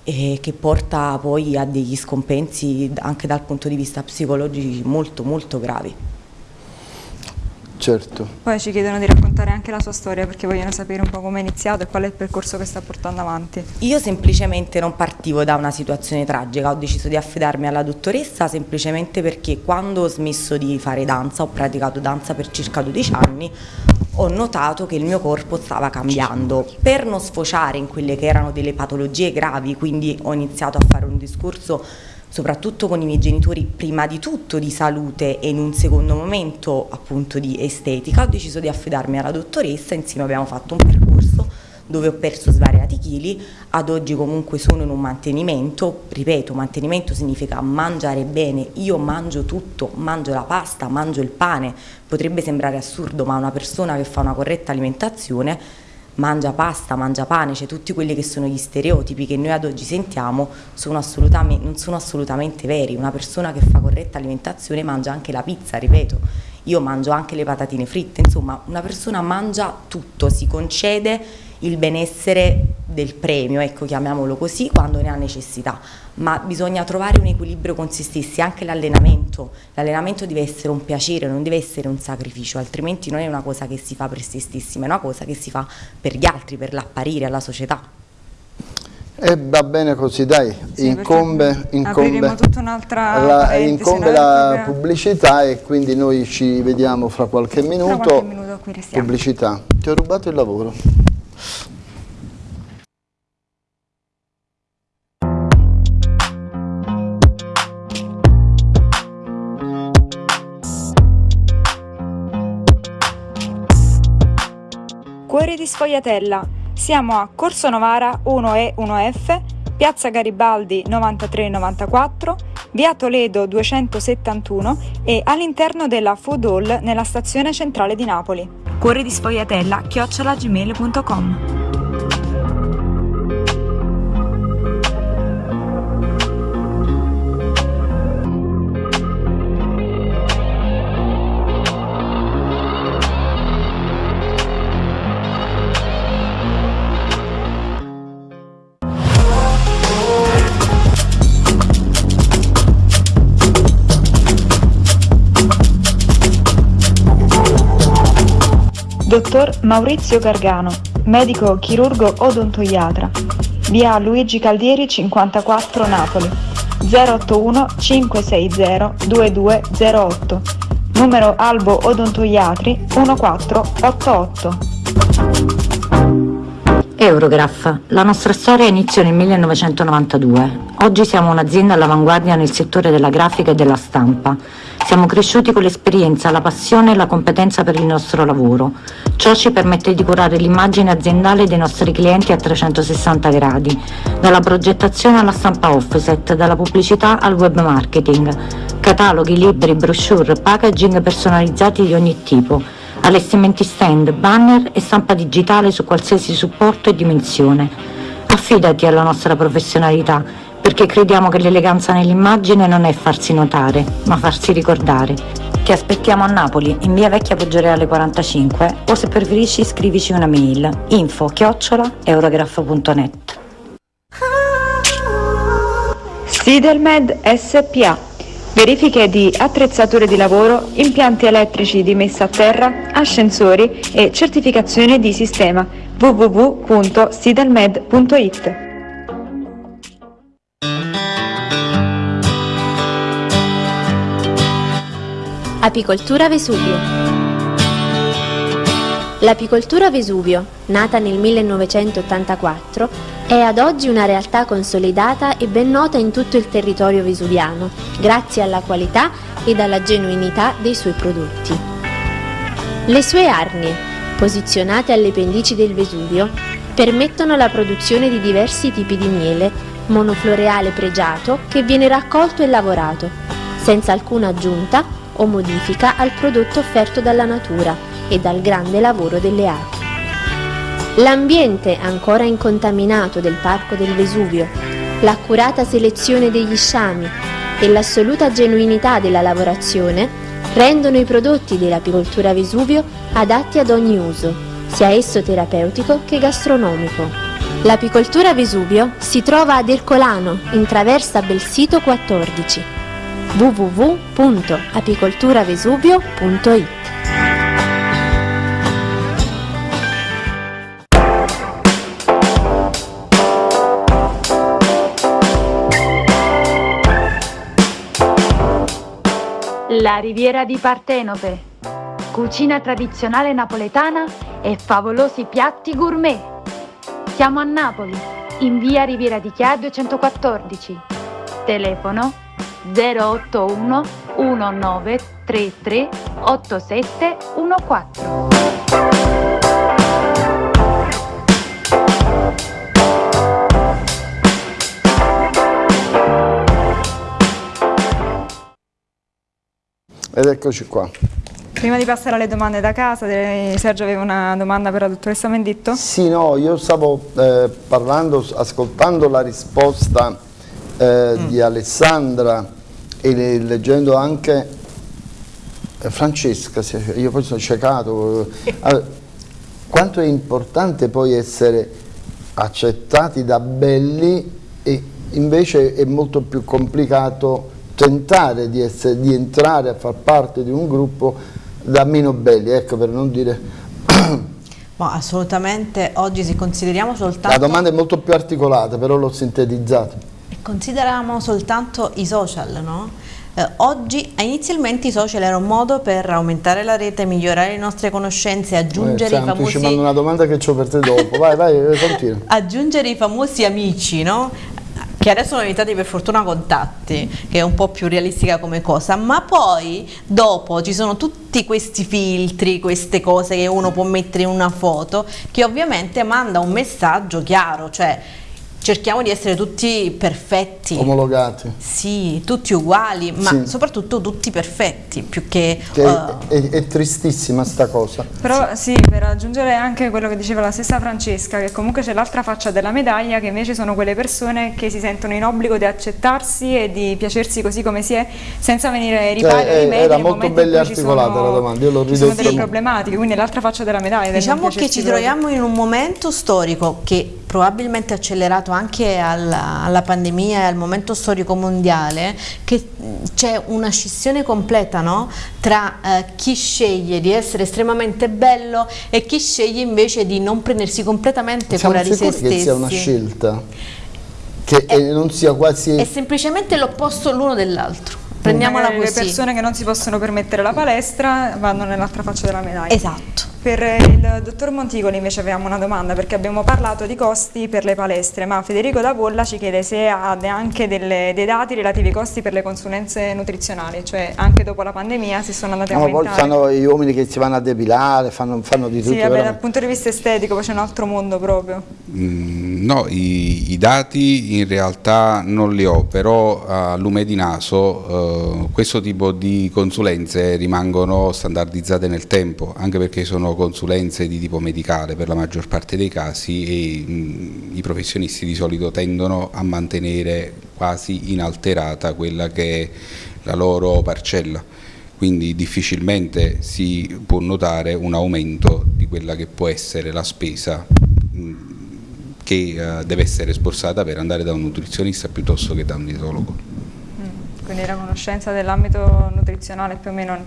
e che porta poi a degli scompensi anche dal punto di vista psicologico molto molto gravi. Certo. Poi ci chiedono di raccontare anche la sua storia perché vogliono sapere un po' come è iniziato e qual è il percorso che sta portando avanti. Io semplicemente non partivo da una situazione tragica, ho deciso di affidarmi alla dottoressa semplicemente perché quando ho smesso di fare danza, ho praticato danza per circa 12 anni, ho notato che il mio corpo stava cambiando. Per non sfociare in quelle che erano delle patologie gravi, quindi ho iniziato a fare un discorso soprattutto con i miei genitori, prima di tutto di salute e in un secondo momento appunto di estetica, ho deciso di affidarmi alla dottoressa, insieme abbiamo fatto un percorso dove ho perso svariati chili, ad oggi comunque sono in un mantenimento, ripeto, mantenimento significa mangiare bene, io mangio tutto, mangio la pasta, mangio il pane, potrebbe sembrare assurdo ma una persona che fa una corretta alimentazione mangia pasta, mangia pane, cioè tutti quelli che sono gli stereotipi che noi ad oggi sentiamo sono non sono assolutamente veri, una persona che fa corretta alimentazione mangia anche la pizza, ripeto, io mangio anche le patatine fritte, insomma una persona mangia tutto, si concede il benessere del premio, ecco chiamiamolo così, quando ne ha necessità, ma bisogna trovare un equilibrio con se stessi, anche l'allenamento, l'allenamento deve essere un piacere, non deve essere un sacrificio, altrimenti non è una cosa che si fa per se stessi, ma è una cosa che si fa per gli altri, per l'apparire alla società. E va bene così, dai, sì, incombe, incombe, la, incombe la pubblicità e quindi noi ci vediamo fra qualche minuto. Fra qualche minuto qui Pubblicità. Ti ho rubato il lavoro. Cuore di Sfogliatella siamo a Corso Novara 1E 1F, Piazza Garibaldi 9394, Via Toledo 271 e all'interno della Food Hall nella stazione centrale di Napoli. Cuore di sfogliatella chiocciolagmail.com Dottor Maurizio Gargano, medico chirurgo odontoiatra, via Luigi Caldieri 54 Napoli, 081 560 2208, numero Albo Odontoiatri 1488. Eurograph, la nostra storia iniziò nel 1992. Oggi siamo un'azienda all'avanguardia nel settore della grafica e della stampa. Siamo cresciuti con l'esperienza, la passione e la competenza per il nostro lavoro. Ciò ci permette di curare l'immagine aziendale dei nostri clienti a 360 gradi, dalla progettazione alla stampa offset, dalla pubblicità al web marketing, cataloghi, libri, brochure, packaging personalizzati di ogni tipo, allestimenti stand, banner e stampa digitale su qualsiasi supporto e dimensione. Affidati alla nostra professionalità perché crediamo che l'eleganza nell'immagine non è farsi notare, ma farsi ricordare. Ti aspettiamo a Napoli, in via Vecchia Poggioreale 45 o se preferisci scrivici una mail info chiocciola eurograph.net Sidelmed SPA Verifiche di attrezzature di lavoro, impianti elettrici di messa a terra, ascensori e certificazione di sistema www.sidelmed.it Apicoltura Vesuvio L'apicoltura Vesuvio, nata nel 1984, è ad oggi una realtà consolidata e ben nota in tutto il territorio vesuviano, grazie alla qualità ed alla genuinità dei suoi prodotti. Le sue arnie, posizionate alle pendici del Vesuvio, permettono la produzione di diversi tipi di miele, monofloreale pregiato che viene raccolto e lavorato, senza alcuna aggiunta o modifica al prodotto offerto dalla natura e dal grande lavoro delle api. L'ambiente ancora incontaminato del Parco del Vesuvio, l'accurata selezione degli sciami e l'assoluta genuinità della lavorazione rendono i prodotti dell'apicoltura Vesuvio adatti ad ogni uso, sia esso terapeutico che gastronomico. L'apicoltura Vesuvio si trova ad Ercolano, in traversa Belsito 14 www.apicolturavesuvio.it La Riviera di Partenope, cucina tradizionale napoletana e favolosi piatti gourmet. Siamo a Napoli, in via Riviera di Chia 214. Telefono 081 1933 8714. Ed eccoci qua. Prima di passare alle domande da casa, Sergio aveva una domanda per la dottoressa Menditto? Sì, no, io stavo eh, parlando, ascoltando la risposta eh, mm. di Alessandra e leggendo anche eh, Francesca, io poi sono ciecato, allora, quanto è importante poi essere accettati da belli e invece è molto più complicato tentare di, essere, di entrare a far parte di un gruppo da meno belli, ecco per non dire Ma assolutamente, oggi se consideriamo soltanto... La domanda è molto più articolata, però l'ho sintetizzata. Consideriamo soltanto i social, no? Eh, oggi inizialmente i social era un modo per aumentare la rete, migliorare le nostre conoscenze, aggiungere eh, i famosi... una domanda che ho per te dopo, vai, vai, continua. aggiungere i famosi amici, no? che adesso sono diventati per fortuna contatti, che è un po' più realistica come cosa, ma poi dopo ci sono tutti questi filtri, queste cose che uno può mettere in una foto, che ovviamente manda un messaggio chiaro, cioè cerchiamo di essere tutti perfetti. Omologati. Sì, tutti uguali, ma sì. soprattutto tutti perfetti, più che... che uh... è, è, tristissima sta cosa. Però sì, per aggiungere anche quello che diceva la stessa Francesca, che comunque c'è l'altra faccia della medaglia, che invece sono quelle persone che si sentono in obbligo di accettarsi e di piacersi così come si è, senza venire ripari cioè, rimedi Era molto bella e articolata sono, la domanda, io l'ho ridetta. Ci sono delle problematiche, quindi l'altra faccia della medaglia. Diciamo che ci troviamo in un momento storico che probabilmente accelerato anche alla, alla, pandemia e al momento storico mondiale, che c'è una scissione completa no? tra eh, chi sceglie di essere estremamente bello e chi sceglie invece di non prendersi completamente Siamo cura di se stessi. che sia una scelta? Che è, non sia quasi... È semplicemente l'opposto l'uno dell'altro. Prendiamola così. Le persone che non si possono permettere la palestra vanno nell'altra faccia della medaglia. Esatto. Per il dottor Monticoli invece avevamo una domanda perché abbiamo parlato di costi per le palestre ma Federico Davolla ci chiede se ha anche delle, dei dati relativi ai costi per le consulenze nutrizionali, cioè anche dopo la pandemia si sono andati a no, aumentare. Poi sono gli uomini che si vanno a depilare, fanno, fanno di tutto. Sì, vabbè, dal punto di vista estetico poi c'è un altro mondo proprio. Mm, no, i, i, dati in realtà non li ho, però a lume di naso eh, questo tipo di consulenze rimangono standardizzate nel tempo, anche perché sono consulenze di tipo medicale per la maggior parte dei casi e mh, i professionisti di solito tendono a mantenere quasi inalterata quella che è la loro parcella quindi difficilmente si può notare un aumento di quella che può essere la spesa mh, che uh, deve essere sborsata per andare da un nutrizionista piuttosto che da un dietologo. Mm, quindi la conoscenza dell'ambito nutrizionale più o meno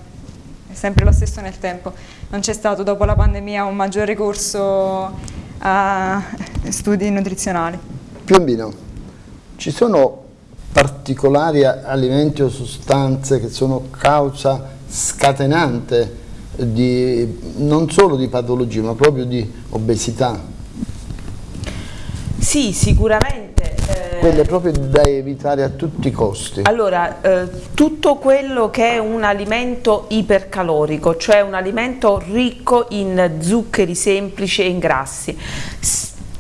è sempre lo stesso nel tempo. Non c'è stato dopo la pandemia un maggior ricorso a studi nutrizionali. Piombino, ci sono particolari alimenti o sostanze che sono causa scatenante di, non solo di patologie ma proprio di obesità? Sì, sicuramente quelle proprio da evitare a tutti i costi? Allora, eh, tutto quello che è un alimento ipercalorico, cioè un alimento ricco in zuccheri semplici e in grassi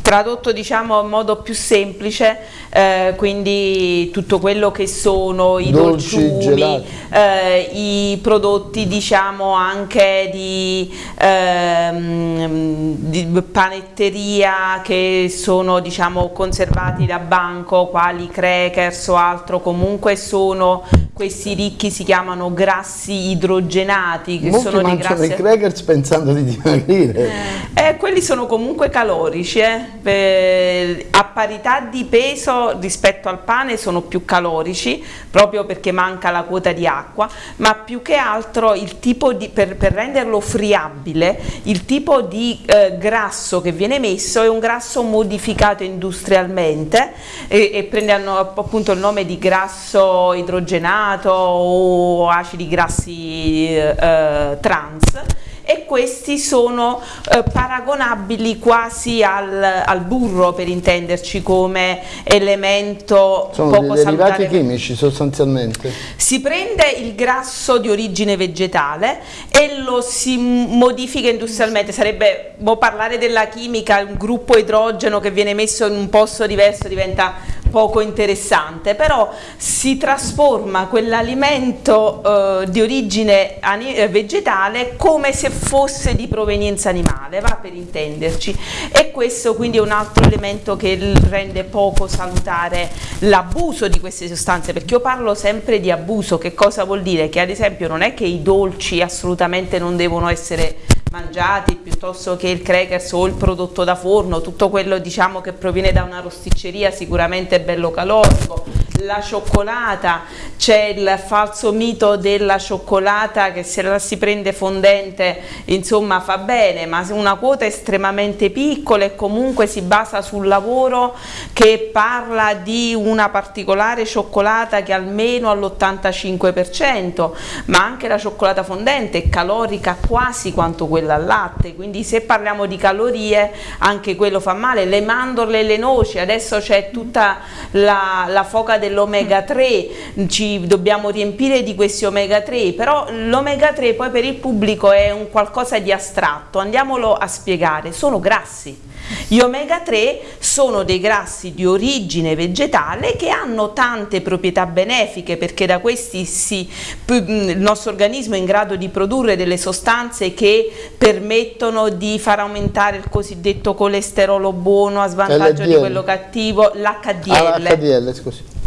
tradotto diciamo in modo più semplice eh, quindi tutto quello che sono i Dolci, dolciumi eh, i prodotti diciamo anche di, ehm, di, panetteria che sono diciamo conservati da banco quali crackers o altro. Comunque sono questi ricchi si chiamano grassi idrogenati che Molti sono dei grassi i crackers pensando di dimagrire. Eh, quelli sono comunque calorici eh? Eh, a parità di peso rispetto al pane sono più calorici proprio perché manca la quota di acqua ma più che altro di, per, per renderlo friabile il tipo di eh, grasso che viene messo è un grasso modificato industrialmente e, e prendono appunto il nome di grasso idrogenato o acidi grassi eh, trans e questi sono eh, paragonabili quasi al, al, burro per intenderci come elemento sono poco dei salutare. derivati chimici sostanzialmente si prende il grasso di origine vegetale e lo si modifica industrialmente sarebbe parlare della chimica un gruppo idrogeno che viene messo in un posto diverso diventa poco interessante, però si trasforma quell'alimento eh, di origine eh, vegetale come se fosse di provenienza animale, va per intenderci, e questo quindi è un altro elemento che rende poco salutare l'abuso di queste sostanze, perché io parlo sempre di abuso, che cosa vuol dire? Che ad esempio non è che i dolci assolutamente non devono essere mangiati piuttosto che il crackers o il prodotto da forno, tutto quello diciamo che proviene da una rosticceria sicuramente bello calorico, la cioccolata, c'è il falso mito della cioccolata che se la si prende fondente insomma fa bene, ma una quota estremamente piccola e comunque si basa sul lavoro che parla di una particolare cioccolata che almeno all'85%, ma anche la cioccolata fondente è calorica quasi quanto quella al latte, quindi se parliamo di calorie anche quello fa male, le mandorle e le noci, adesso c'è tutta la, la foca dell'omega 3, ci dobbiamo riempire di questi omega 3, però l'omega 3 poi per il pubblico è un qualcosa di astratto, andiamolo a spiegare, sono grassi gli omega 3 sono dei grassi di origine vegetale che hanno tante proprietà benefiche perché da questi si, il nostro organismo è in grado di produrre delle sostanze che permettono di far aumentare il cosiddetto colesterolo buono a svantaggio LDL. di quello cattivo, l'HDL. Ah,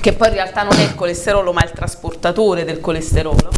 che poi in realtà non è il colesterolo ma è il trasportatore del colesterolo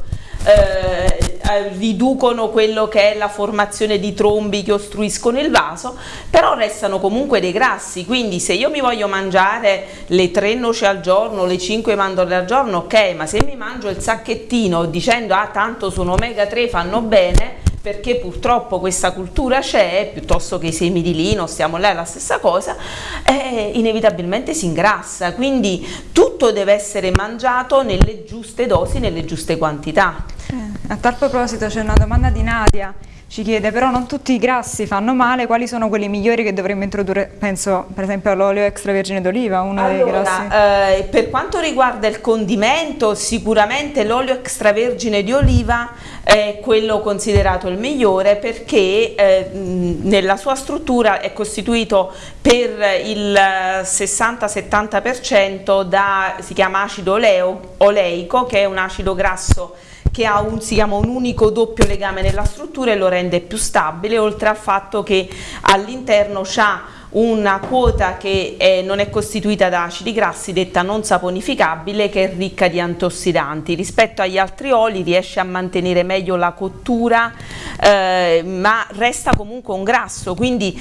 eh, eh, riducono quello che è la formazione di trombi che ostruiscono il vaso, però restano comunque dei grassi, quindi se io mi voglio mangiare le tre noci al giorno, le cinque mandorle al giorno, ok, ma se mi mangio il sacchettino dicendo ah tanto sono omega 3 fanno bene, perché purtroppo questa cultura c'è, piuttosto che i semi di lino, stiamo là, è la stessa cosa, eh, inevitabilmente si ingrassa, quindi tutto deve essere mangiato nelle giuste dosi, nelle giuste quantità. Eh, a tal proposito c'è una domanda di Nadia, ci chiede però non tutti i grassi fanno male, quali sono quelli migliori che dovremmo introdurre, penso per esempio all'olio extravergine d'oliva, uno allora, dei grassi. Eh, per quanto riguarda il condimento sicuramente l'olio extravergine di oliva è quello considerato il migliore perché eh, nella sua struttura è costituito per il 60-70% da, si chiama acido oleo, oleico che è un acido grasso che ha un, chiama un unico doppio legame nella struttura e lo rende più stabile, oltre al fatto che all'interno ha una quota che è, non è costituita da acidi grassi, detta non saponificabile, che è ricca di antiossidanti. Rispetto agli altri oli riesce a mantenere meglio la cottura, eh, ma resta comunque un grasso, quindi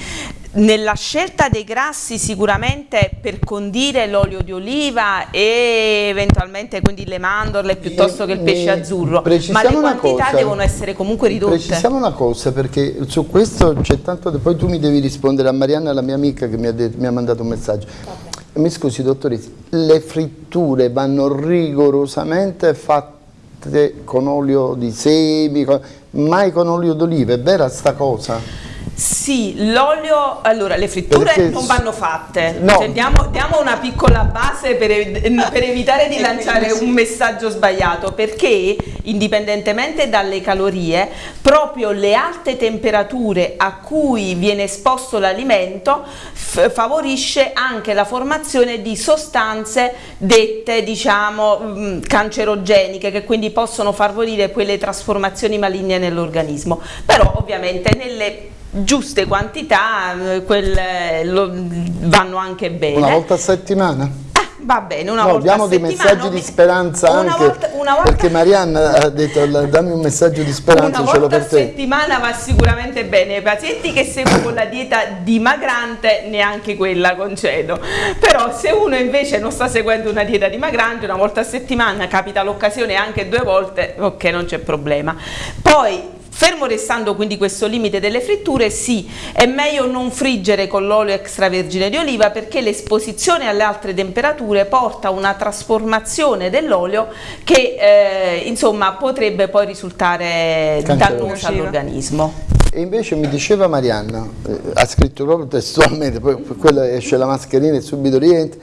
nella scelta dei grassi sicuramente per condire l'olio di oliva e eventualmente quindi le mandorle piuttosto che il pesce azzurro, ma le quantità cosa, devono essere comunque ridotte. Precisiamo una cosa perché su questo c'è tanto, poi tu mi devi rispondere a Marianna, la mia amica che mi ha, detto, mi ha mandato un messaggio. Vabbè. Mi scusi dottoressa, le fritture vanno rigorosamente fatte con olio di semi, mai con olio d'oliva, è vera sta cosa? Sì, l'olio, allora le fritture Perché non vanno fatte, no. cioè, diamo, diamo, una piccola base per, per evitare di lanciare un messaggio sbagliato, perché indipendentemente dalle calorie, proprio le alte temperature a cui viene esposto l'alimento favorisce anche la formazione di sostanze dette diciamo mm, cancerogeniche che quindi possono favorire quelle trasformazioni maligne nell'organismo, però ovviamente nelle giuste quantità quelle lo, vanno anche bene. Una volta a settimana? Ah, va bene, una no, volta diamo dei messaggi di speranza una anche volta, una volta, perché Marianna ha detto dammi un messaggio di speranza una ce l'ho per te. Una settimana va sicuramente bene ai pazienti che seguono la dieta dimagrante neanche quella concedo però se uno invece non sta seguendo una dieta dimagrante una volta a settimana capita l'occasione anche due volte ok non c'è problema poi Fermo restando quindi questo limite delle fritture, sì, è meglio non friggere con l'olio extravergine di oliva perché l'esposizione alle altre temperature porta a una trasformazione dell'olio che eh, insomma potrebbe poi risultare dannosa all'organismo. E invece mi diceva Marianna, eh, ha scritto proprio testualmente, poi quella esce la mascherina e subito rientra,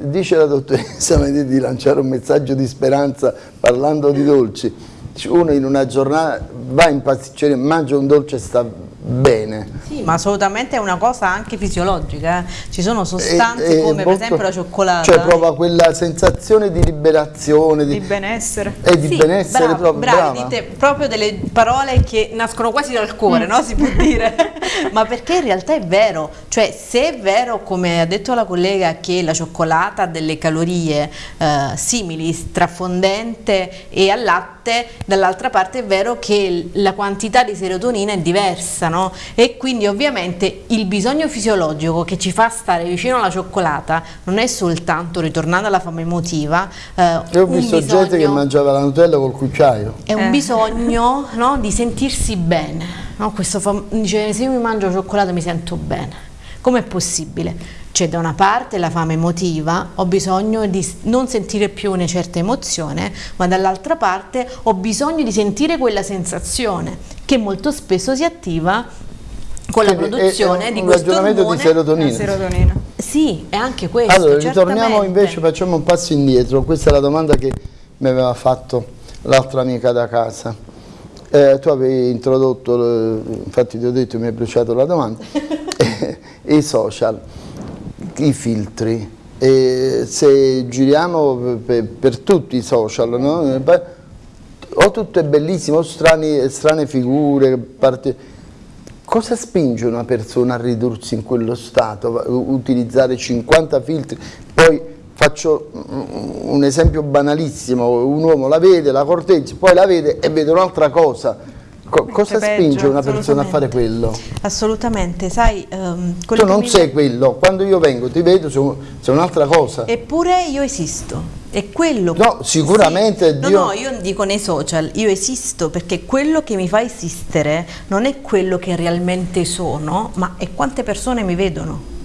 dice la dottoressa di lanciare un messaggio di speranza parlando di dolci uno in una giornata va in pasticceria, mangia un dolce e sta bene. Sì, ma assolutamente è una cosa anche fisiologica, eh. ci sono sostanze e, come molto, per esempio la cioccolata. Cioè prova quella sensazione di liberazione, di, di benessere. E di sì, benessere bravo, proprio. Bravi, dite proprio delle parole che nascono quasi dal cuore, no? si può dire. ma perché in realtà è vero, cioè se è vero come ha detto la collega che la cioccolata ha delle calorie eh, simili tra fondente e al latte dall'altra parte è vero che la quantità di serotonina è diversa no? E quindi ovviamente il bisogno fisiologico che ci fa stare vicino alla cioccolata non è soltanto, ritornando alla fame emotiva, eh, Io ho visto bisogno, gente che mangiava la Nutella col cucciaio. È un eh. bisogno no, di sentirsi bene, no? Questo dice se io mi mangio cioccolato mi sento bene. Com'è possibile? C'è da una parte la fame emotiva, ho bisogno di non sentire più una certa emozione, ma dall'altra parte ho bisogno di sentire quella sensazione che molto spesso si attiva con la produzione è, è di questo ragionamento di serotonina. serotonina. Sì, è anche questo. Allora, ritorniamo invece, facciamo un passo indietro. Questa è la domanda che mi aveva fatto l'altra amica da casa. Eh, tu avevi introdotto, infatti ti ho detto, mi hai bruciato la domanda, i social i filtri. E se giriamo per, per tutti i social no? o tutto è bellissimo o strani, strane figure parte... cosa spinge una persona a ridursi in quello stato? Utilizzare 50 filtri? Poi faccio un esempio banalissimo un uomo la vede, la corteggia poi la vede e vede un'altra cosa Co cosa peggio, spinge una persona a fare quello? Assolutamente, sai... Um, tu non sei quello, quando io vengo ti vedo sei un'altra cosa. Eppure io esisto, è quello... No, sicuramente... Sì. Dio... No, no, io dico nei social, io esisto perché quello che mi fa esistere non è quello che realmente sono, ma è quante persone mi vedono.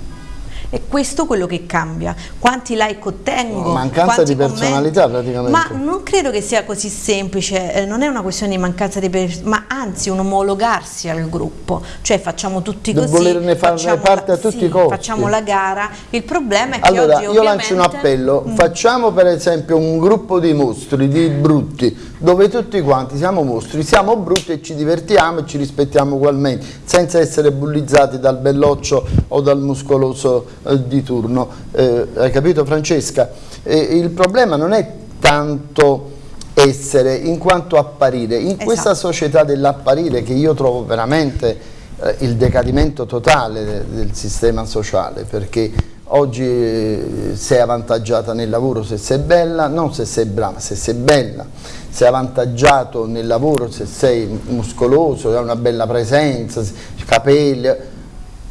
È questo quello che cambia. Quanti like ottengo? Mancanza di personalità praticamente. Ma non credo che sia così semplice, eh, non è una questione di mancanza di personalità, ma anzi un omologarsi al gruppo. Cioè facciamo tutti così. Volerne farne parte la, a tutti sì, i costi. Facciamo la gara. Il problema è che allora, oggi io lancio un appello. Mm. Facciamo per esempio un gruppo di mostri, di brutti, dove tutti quanti siamo mostri, siamo brutti e ci divertiamo e ci rispettiamo ugualmente, senza essere bullizzati dal belloccio o dal muscoloso di turno. Eh, hai capito Francesca? Eh, il problema non è tanto essere in quanto apparire. In esatto. questa società dell'apparire che io trovo veramente eh, il decadimento totale de del sistema sociale perché oggi eh, sei avvantaggiata nel lavoro se sei bella, non se sei brava, se sei bella, sei avvantaggiato nel lavoro se sei muscoloso, hai una bella presenza, capelli,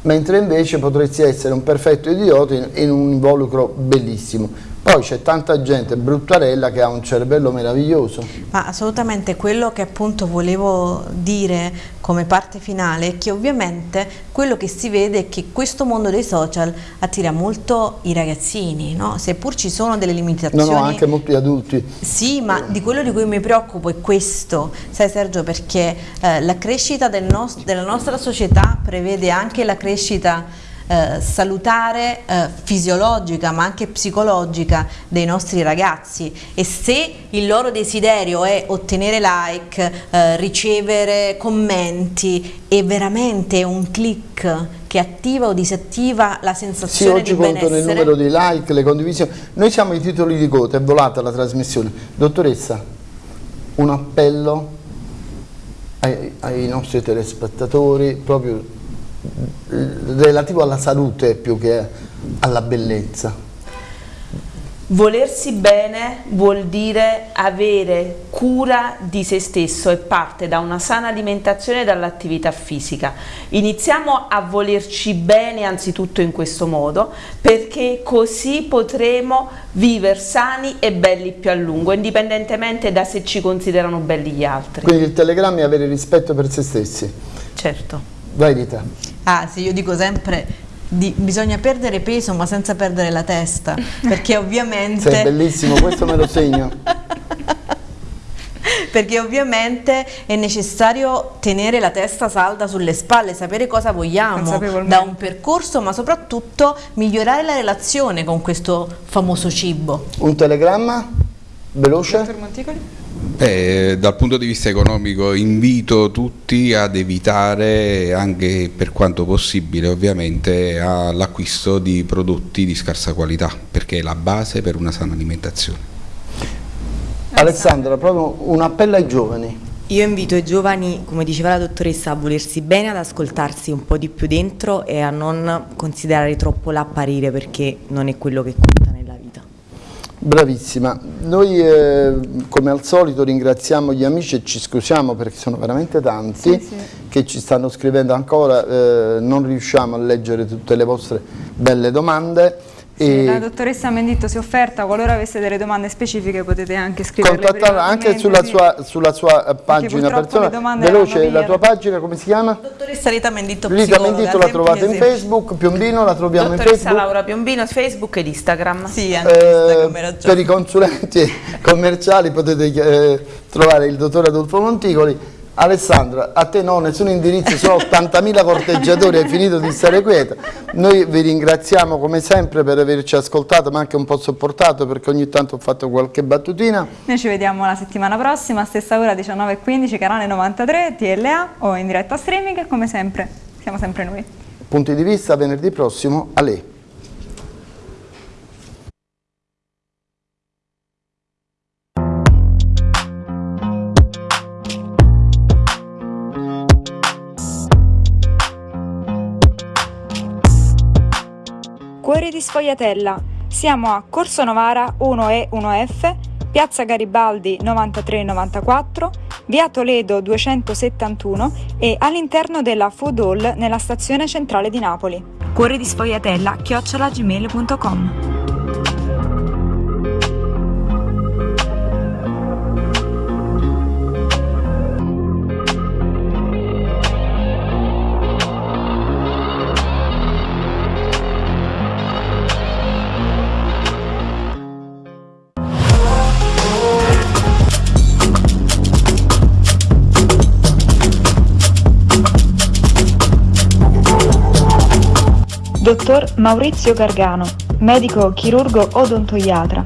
mentre invece potresti essere un perfetto idiota in, in un involucro bellissimo. Poi c'è tanta gente bruttarella che ha un cervello meraviglioso. Ma assolutamente quello che appunto volevo dire come parte finale è che ovviamente quello che si vede è che questo mondo dei social attira molto i ragazzini, no? seppur ci sono delle limitazioni. No, no, anche molti adulti. Sì, ma di quello di cui mi preoccupo è questo, sai Sergio, perché eh, la crescita del della nostra società prevede anche la crescita eh, salutare, eh, fisiologica ma anche psicologica dei nostri ragazzi e se il loro desiderio è ottenere like, eh, ricevere commenti è veramente un click che attiva o disattiva la sensazione sì, di benessere. Sì, oggi contano il numero di like, le condivisioni. Noi siamo i titoli di coda, è volata la trasmissione. Dottoressa, un appello ai, ai nostri telespettatori, proprio relativo alla salute più che alla bellezza. Volersi bene vuol dire avere cura di se stesso e parte da una sana alimentazione e dall'attività fisica. Iniziamo a volerci bene anzitutto in questo modo perché così potremo vivere sani e belli più a lungo, indipendentemente da se ci considerano belli gli altri. Quindi il telegramma è avere rispetto per se stessi. Certo. Vai Rita. Ah sì, io dico sempre di, bisogna perdere peso ma senza perdere la testa, perché ovviamente... Sei bellissimo, questo me lo segno. perché ovviamente è necessario tenere la testa salda sulle spalle, sapere cosa vogliamo da un percorso, ma soprattutto migliorare la relazione con questo famoso cibo. Un telegramma? Veloce? Beh, dal punto di vista economico invito tutti ad evitare anche per quanto possibile ovviamente l'acquisto di prodotti di scarsa qualità perché è la base per una sana alimentazione. Alessandra, proprio un appello ai giovani. Io invito i giovani, come diceva la dottoressa, a volersi bene, ad ascoltarsi un po' di più dentro e a non considerare troppo l'apparire perché non è quello che conta. Bravissima, noi eh, come al solito ringraziamo gli amici e ci scusiamo perché sono veramente tanti sì, sì. che ci stanno scrivendo ancora, eh, non riusciamo a leggere tutte le vostre belle domande. Sì, la dottoressa Menditto si è offerta, qualora avesse delle domande specifiche potete anche scriverle Contattarla anche sulla sua, sulla sua pagina personale. Veloce, la tua pagina come si chiama? Dottoressa Rita Menditto Rita Menditto la trovate in Facebook, Piombino la troviamo dottoressa in Facebook. Laura Piombino, Facebook ed Instagram. Sì, anche eh, Instagram, Per i consulenti commerciali potete eh, trovare il dottor Adolfo Monticoli Alessandra, a te no, nessun indirizzo, sono 80.000 corteggiatori, hai finito di stare quieta. Noi vi ringraziamo come sempre per averci ascoltato, ma anche un po' sopportato perché ogni tanto ho fatto qualche battutina. Noi ci vediamo la settimana prossima, stessa ora 19.15, canale 93, TLA o in diretta streaming, come sempre, siamo sempre noi. Punti di vista venerdì prossimo, a lei. Sfogliatella. Siamo a Corso Novara 1E 1F, Piazza Garibaldi 9394, Via Toledo 271 e all'interno della Food Hall nella stazione centrale di Napoli. Cuori di Sfogliatella chiocciolagmail.com Dottor Maurizio Gargano, medico chirurgo odontoiatra,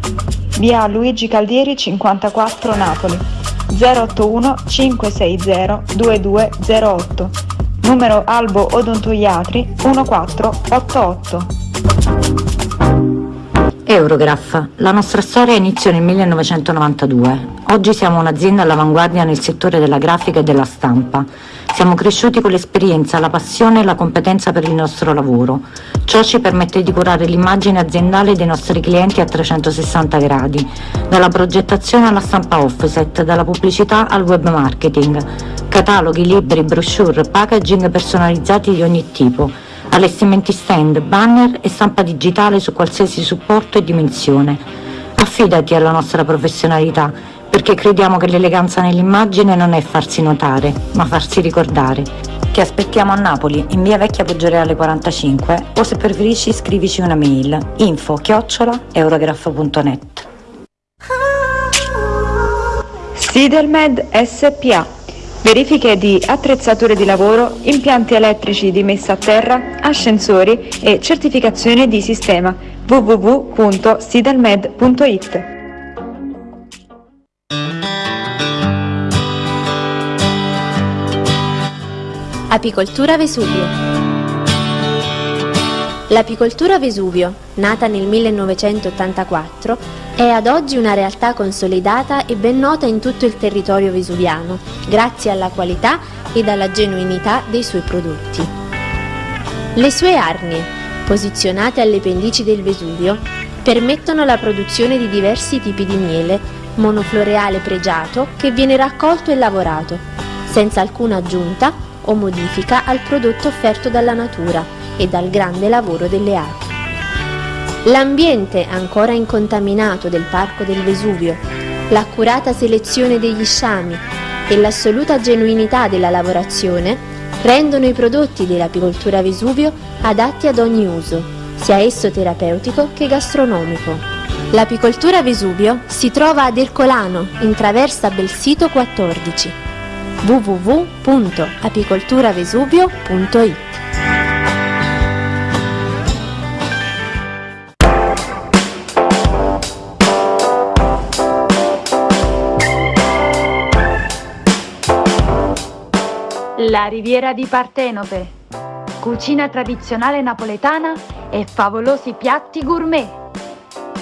via Luigi Caldieri 54 Napoli, 081 560 2208, numero Albo Odontoiatri 1488. Eurograph. La nostra storia iniziò nel 1992. Oggi siamo un'azienda all'avanguardia nel settore della grafica e della stampa. Siamo cresciuti con l'esperienza, la passione e la competenza per il nostro lavoro. Ciò ci permette di curare l'immagine aziendale dei nostri clienti a 360 gradi, dalla progettazione alla stampa offset, dalla pubblicità al web marketing, cataloghi, libri, brochure, packaging personalizzati di ogni tipo allestimenti stand, banner e stampa digitale su qualsiasi supporto e dimensione. Affidati alla nostra professionalità, perché crediamo che l'eleganza nell'immagine non è farsi notare, ma farsi ricordare. Ti aspettiamo a Napoli, in via Vecchia Poggioreale 45, o se preferisci scrivici una mail info chiocciola eurograph.net. Sidelmed SPA verifiche di attrezzature di lavoro, impianti elettrici di messa a terra, ascensori e certificazione di sistema www.sidelmed.it. Apicoltura Vesuvio L'apicoltura Vesuvio, nata nel 1984, è ad oggi una realtà consolidata e ben nota in tutto il territorio vesuviano, grazie alla qualità ed alla genuinità dei suoi prodotti. Le sue arnie, posizionate alle pendici del Vesuvio, permettono la produzione di diversi tipi di miele, monofloreale pregiato che viene raccolto e lavorato, senza alcuna aggiunta o modifica al prodotto offerto dalla natura e dal grande lavoro delle api. L'ambiente ancora incontaminato del Parco del Vesuvio, l'accurata selezione degli sciami e l'assoluta genuinità della lavorazione rendono i prodotti dell'apicoltura Vesuvio adatti ad ogni uso, sia esso terapeutico che gastronomico. L'apicoltura Vesuvio si trova ad Ercolano, in traversa Belsito 14 www.apicolturavesuvio.it La riviera di Partenope. Cucina tradizionale napoletana e favolosi piatti gourmet.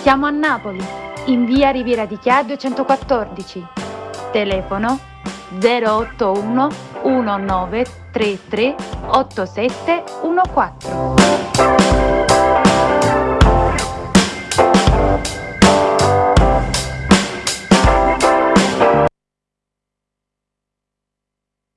Siamo a Napoli, in via Riviera di Chia 214. Telefono 081 1933 8714.